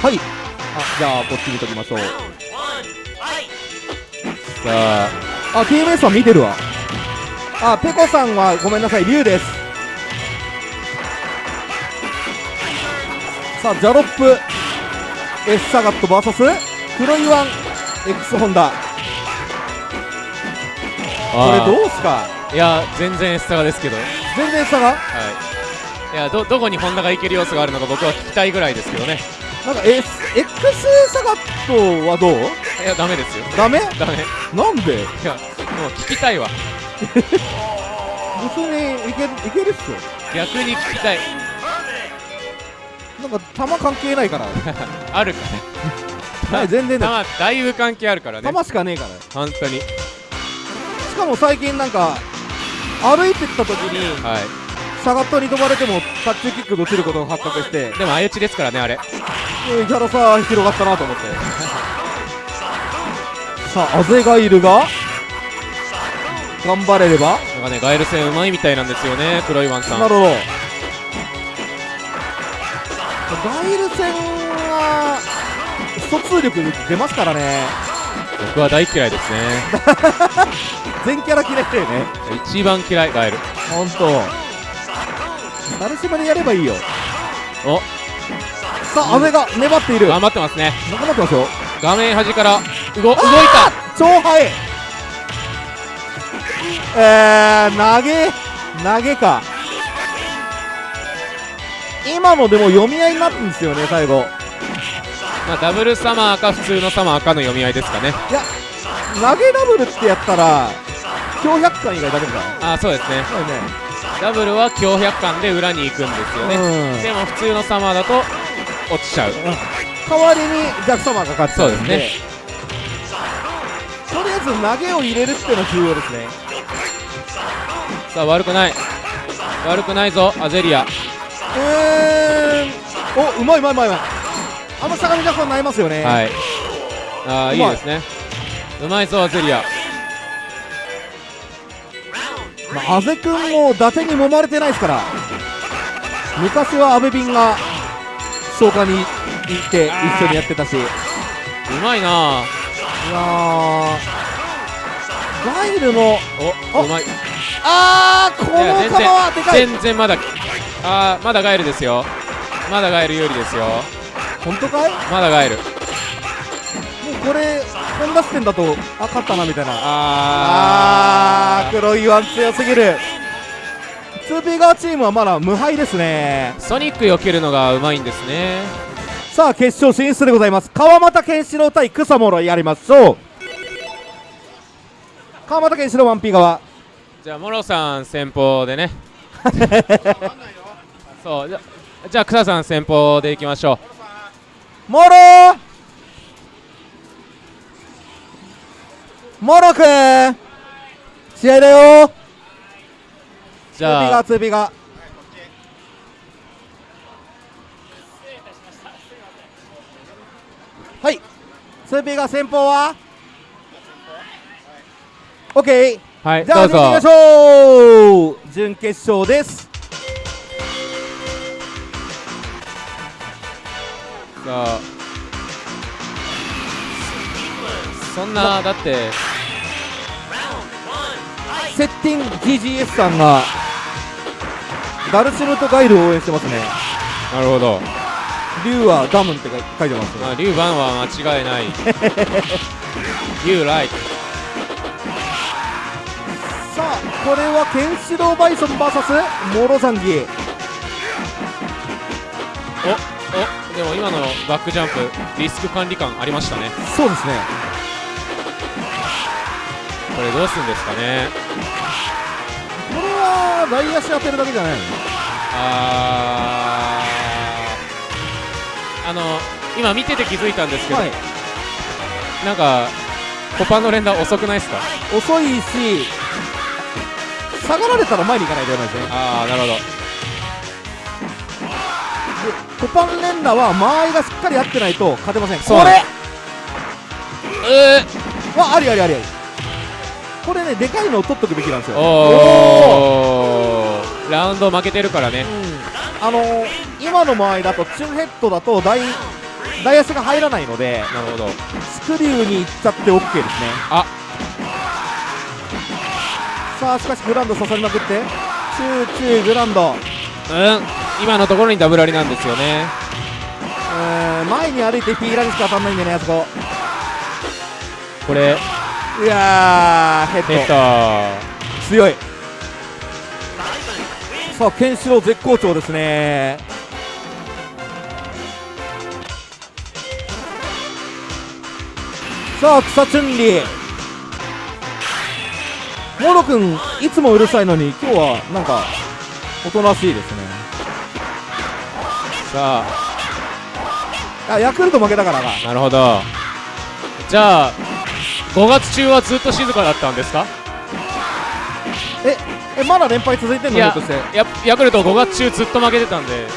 はい。あじゃあこっち見ときましょう。さああ TMS は見てるわ。あペコさんはごめんなさい竜です。さあジャロップ。エッサガット VS 黒いワン X ホンダ。これあどうすか？ーいや全然エッサガですけど。全然差がはい。いやどどこにホンダがいける要素があるのか僕は聞きたいぐらいですけどねなんか S X サガットはどう？いやダメですよ。ダメ？ダメ。いなんで？やもう聞きたいわ。別にいけいけるっすよ。逆に聞きたい。なんか球関係ないから。あるかね。はい全然だまあだいぶ関係あるからね。球しかねえから。本当に。しかも最近なんか歩いてった時にはいサガットに飛ばれてもタッチキックで落ちることが発覚して。でも相打ちですからねあれ。えーキャラさ広がったなと思って。さあアゼガイルが頑張れれば。なんかねガエル戦うまいみたいなんですよね黒いワンさん。なるほど。ガイル戦は疎通力出ますからね。僕は大嫌いですね。全キャラ嫌いだよね。一番嫌いガエル。ほんと誰しまでやればいいよ。お。さあ、阿部が粘っている。頑張ってますね。頑張ってますよ。画面端から動動いた。超速いえー、投げ投げか。今のでも読み合いになったんですよね最後。まあ、ダブルサマーか普通のサマーかの読み合いですかね。いや投げダブルってやったら強百貫以外ダメだ。あーそうですね。そうねダブルは強百貫で裏に行くんですよね、うん。でも普通のサマーだと落ちちゃう。代わりにジャックサマーが勝っちゃうんで。そうですとりあえず投げを入れるっていうのが重要ですね。さあ悪くない。悪くないぞアゼリア。えー、おうまいうまいうまいうまい。あの相模ジャックはなりますよね。はい。ああいいですね。うまいぞアゼリアまあ、阿部君も伊達に揉まれてないですから。昔は阿部ビンが消化に行って一緒にやってたし。いうまいな。やー。ガイルのおうまい。あーこの球はでかい。然全然まだあーまだガエルですよ。まだガエル有利ですよ。本当かい？もまだガエル。うこれ本田視点だとあ勝ったなみたいな。ああー黒いワン強すぎる。2P 側チームはまだ無敗ですね。ーソニック避けるのがうまいんですね。さあ決勝進出でございます。川又健志郎対草諸やりましょう。川又健志郎 1P 側。じゃあモロさん先方でね。そうじゃじゃあ草さん先方でいきましょモロモロくん試合だよ!うじ 2P ゃあ。が 2P が。はい。2P が先方は? OK はいじゃあどきましょう。準決勝です。さあそんなだってセッティン GGS さんがダルシムとガイルを応援してますね。なるほど。竜はダムって書いてますまあリュウバンは間違いない。You like さあこれはケンシロウバイソン VS モロザンギ。おおでも今のバックジャンプリスク管理感ありましたね。そうですねこれどうするんですかね。これは外足当てるだけじゃないの？あー。あの今見てて気づいたんですけど、はい。なんかコパンの連打遅くないですか？遅いし下がられたら前に行かないといけないですね。ああなるほど。コパン連打は間合いがしっかり合ってないと勝てません。これ！えはありありありありこれねでかいのを取っとくべきなんですー、よラウンド負けてるからね。うん。あのー、今の間合いだとチュンヘッドだと大大足が入らないのでなるほど。スクリューに行っちゃって OK ですね。あ。さあしかしグランド刺さりまくって。チューチューグランド。うん。今のところにダブルありなんですよね。うーん前に歩いてピーラにしか当たんないんだよねあそこ。これいやーヘッド。強い。さあケンシロウ絶好調ですね。さあ草チュンリーモロ君いつもうるさいのに今日はなんかおとなしいですね。さあ。ヤクルト負けたからかあなるほど。じゃあ5月中はずっと静かだったんですか？ええまだ連敗続いてんいやのひょっとして。やヤクルト5月中ずっと負けてたんで。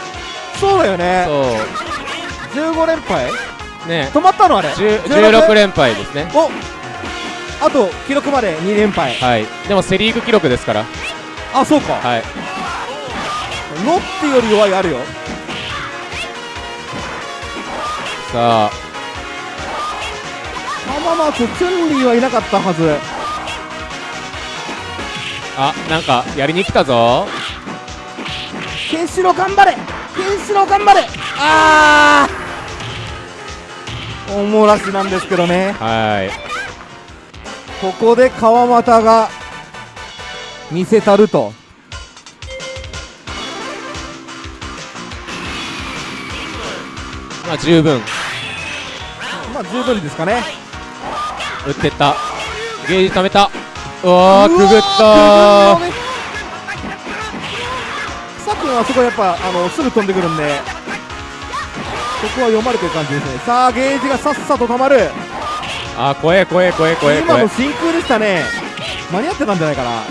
そうだよね。そ15連敗？うね。止まったのあれ。10 16 16連敗ですね。おあと記録まで2連敗。はい。でもセ・リーグ記録ですから。あそうか。はい。ロッテより弱いあるよ。さあ浜松チュンリーはいなかったはず。あなんかやりに来たぞ。ケンシロウ頑張れ。ケンシロウ頑張れ。あー。おもらしなんですけどね。はい。ここで川又が見せたると。まあ十分。まあ十分ですかね打ってった。ゲージ溜めた。うわーくぐったさっくんはそこやっぱあのすぐ飛んでくるんでここは読まれてる感じですね。さあゲージがさっさと溜まる。あ怖え怖え怖え怖え今の真空でしたね。間に合ってたんじゃないかな。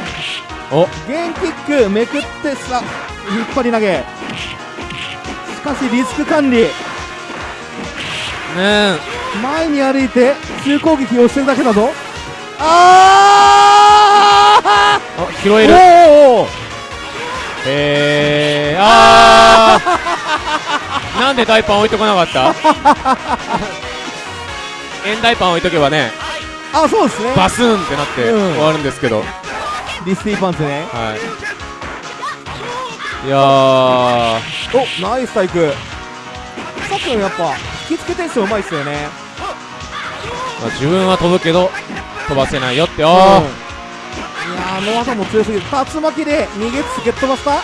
お。ゲンキックめくってさ引っ張り投げ。しかしリスク管理。ねえ。前に歩いて急攻撃をしてるだけだぞああ拾ーえる。おー。おーえー、あー。なんで大パン置いとかなかった？円大パン置いとけばね。あそうですね。バスンってなってうん。終わるんですけど、リスティパンツね。はい。いやー。おナイスタイク。さっくんやっぱ引きつけテンションうまいっすよねまあ、自分は飛ぶけど飛ばせないよって。おうん。いー、やーあの技も強すぎる。竜巻で逃げつけっ飛ばした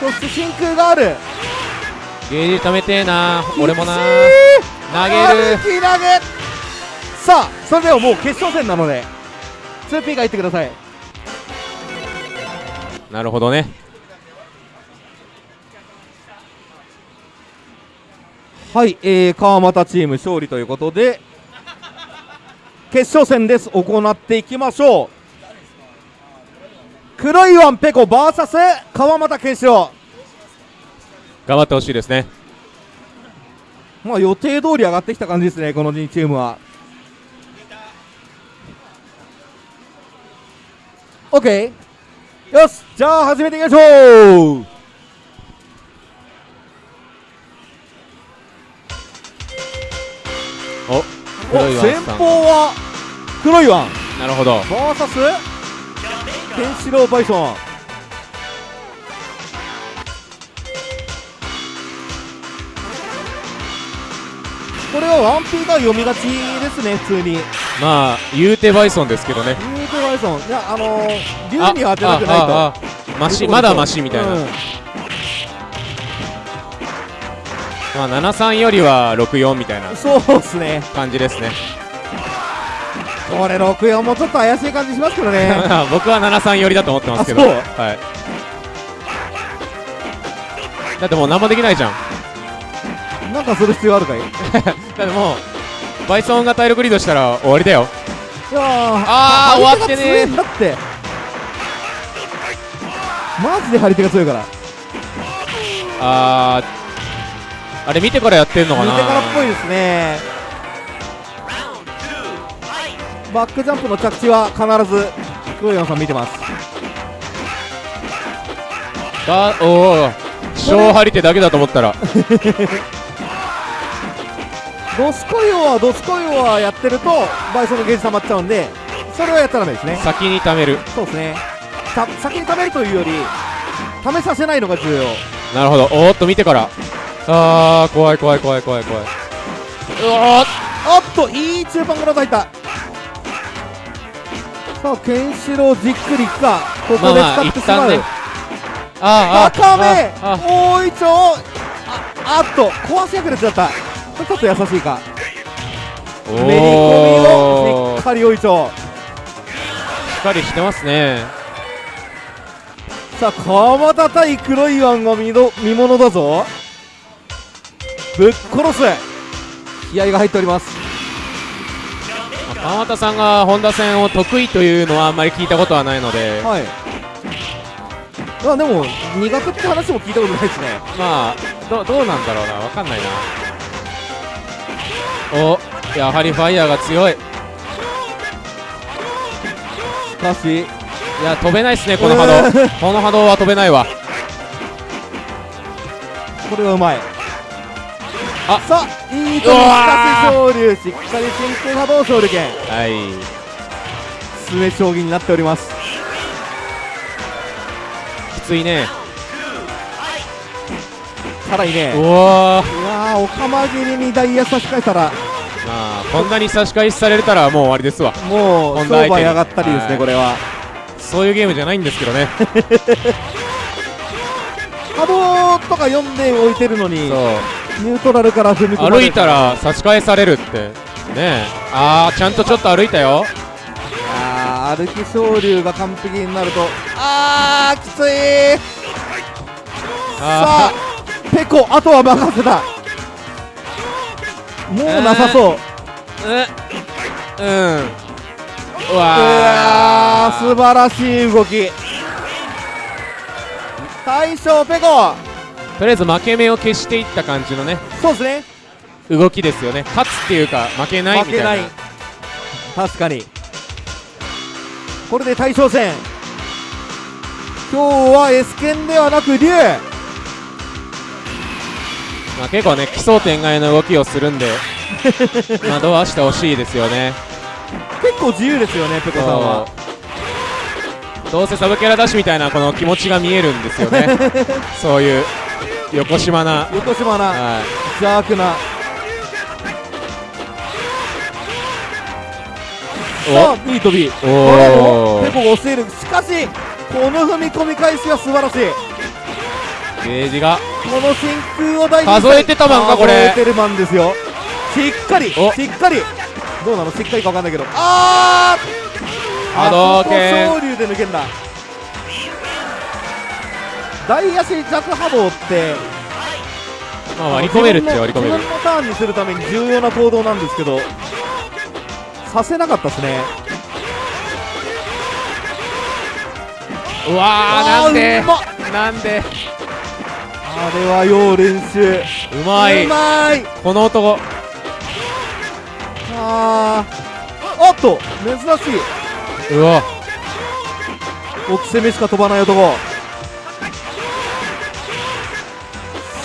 そして真空がある。ゲージ貯めてえな。俺もな。き投げる。歩き投げ。さあそれではもう決勝戦なので 2P が入ってください。なるほどね。はい、えー、川又チーム勝利ということで決勝戦です。行っていきましょう。黒いワンペコ VS 川又健志郎。頑張ってほしいですね。まあ予定通り上がってきた感じですねこの2チームは。OK よしじゃあ始めていきましょう。お黒いワン先方は黒いワンなるほど。バーサス？ケンシロウバイソン。これはワンピーが読みがちですね普通に。まあ言うてバイソンですけどね。ユートバイソン。いやあのー、竜には当てたくないと。マシまだマシみたいな、うんまあ73よりは64みたいなそうっすね。感じですね。これ64もちょっと怪しい感じしますけどね。僕は73寄りだと思ってますけど。あそう。はい。だってもう何もできないじゃん。なんかする必要あるかい？い だってもうバイソンが体力リードしたら終わりだよ。やーあー張り手が終わってねだって。マジで張り手が強いから。あーあれ見てからやってんのか見なてからっぽいですね。バックジャンプの着地は必ず黒山さん見てます。がおお小張り手だけだと思ったら。ドスコイオはドスコイオはやってるとバイソンのゲージ溜まっちゃうんでそれはやっちゃダメですね。先に貯める。そうですね。た先に貯めるというより試させないのが重要。なるほど。おーっと見てからあー怖い怖い怖い怖い怖い。うおーおっといい中盤から入った。さあケンシロウじっくりいくか。ここでまあまあ使ってしまう、一旦ね。あーあ高めああうああっと壊し役でちゃった。ちょっと優しいか。おめり込みをおししっかり大いちょ。っかりしてますね。うさあ川又対黒いワンが見ど見ものだぞぶっ殺す。気合が入っております。まあ川又さんが本田戦を得意というのはあんまり聞いたことはないので。はい。あでも苦手って話も聞いたことないですね。まあどどうなんだろうな。わかんないな。おやはりファイヤーが強い。いしかしや飛べないっすねこの波動。この波動は飛べないわ。これはうまいあ。さあいいとこしうわかし昇竜しっかり真空波動勝利権はい。詰め将棋になっております。きついね。さらにね。うわー。おかま切りにダイヤ差し替えたら。まあこんなに差し返しされたらもう終わりですわ。もう商売上がったりですはい。ねこれは。そういうゲームじゃないんですけどね。波動とか読んでおいてるのにそうニュートラルから踏み込まれ歩いたら差し返されるって。ねえ。あーちゃんとちょっと歩いたよ。あー歩き昇竜が完璧になると。あーきつい。さああペコあとは任せた。もうなさそう。ーうん。うんううわわー素晴らしい動き。大将ペコとりあえず負け目を消していった感じのねそうですね。動きですよね。勝つっていうか負けないみたいな。負けない。確かに。これで大将戦。今日は S 剣ではなく竜まあ、結構ね奇想天外の動きをするんで 惑わしてほしいですよね。結構自由ですよねペコさんは。どうせサブキャラだしみたいなこの気持ちが見えるんですよね。そういう横島な、横島な。は邪悪な。い、さあいい飛びおおもペコが押している。しかしこの踏み込み返しは素晴らしい。ゲージが。この真空を大事に数えてたマンかこれ。数えてるマンですよ。しっかりお。しっかり。どうなの？しっかりか分かんないけど。あー波動拳。昇竜で抜けんだ大足弱波動ってまあ割り込めるっちゃ割り込める。自分のターンにするために重要な行動なんですけどさせなかったですね。うわーなんで？なんで？あれは要練習。うまい。うまい。この男。あー。おっと珍しい。うわ。奥攻めしか飛ばない男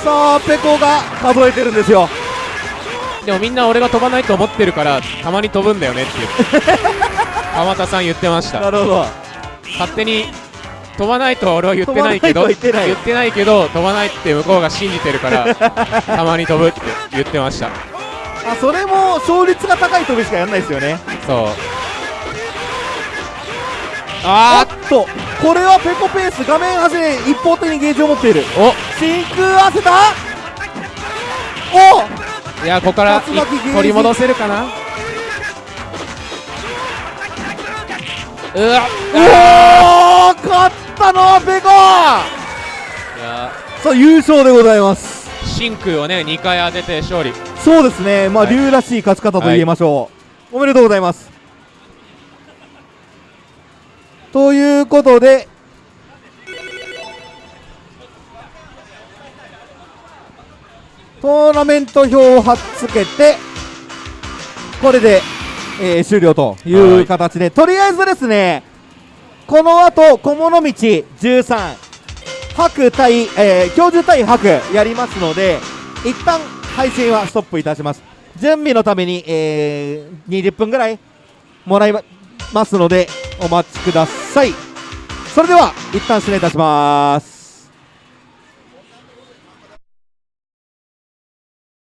さあペコが数えてるんですよ。でもみんな俺が飛ばないと思ってるからたまに飛ぶんだよねって言って川又さん言ってました。なるほど。勝手に飛ばないとは俺は言ってないけど言ってない。けど飛ばないって向こうが信じてるから たまに飛ぶって言ってました。あそれも勝率が高い飛びしかやんないですよね。そうあっと。これはペコペース画面端で一方的にゲージを持っている。お。真空合わせた？お！いやここから取り戻せるかな？うわ。おお勝ったのはペコ！いや。さあ優勝でございます。真空をね2回当てて勝利。そうですね。まあはい。龍らしい勝ち方と言えましょう、おめでとうございますということでトーナメント表を貼っつけてこれで、えー終了という形でとりあえずですねこの後小物道13白対、えー、教授対白やりますので一旦配信はストップいたします。準備のために、えー、20分ぐらいもらいまますのでお待ちください。それでは一旦失礼いたします。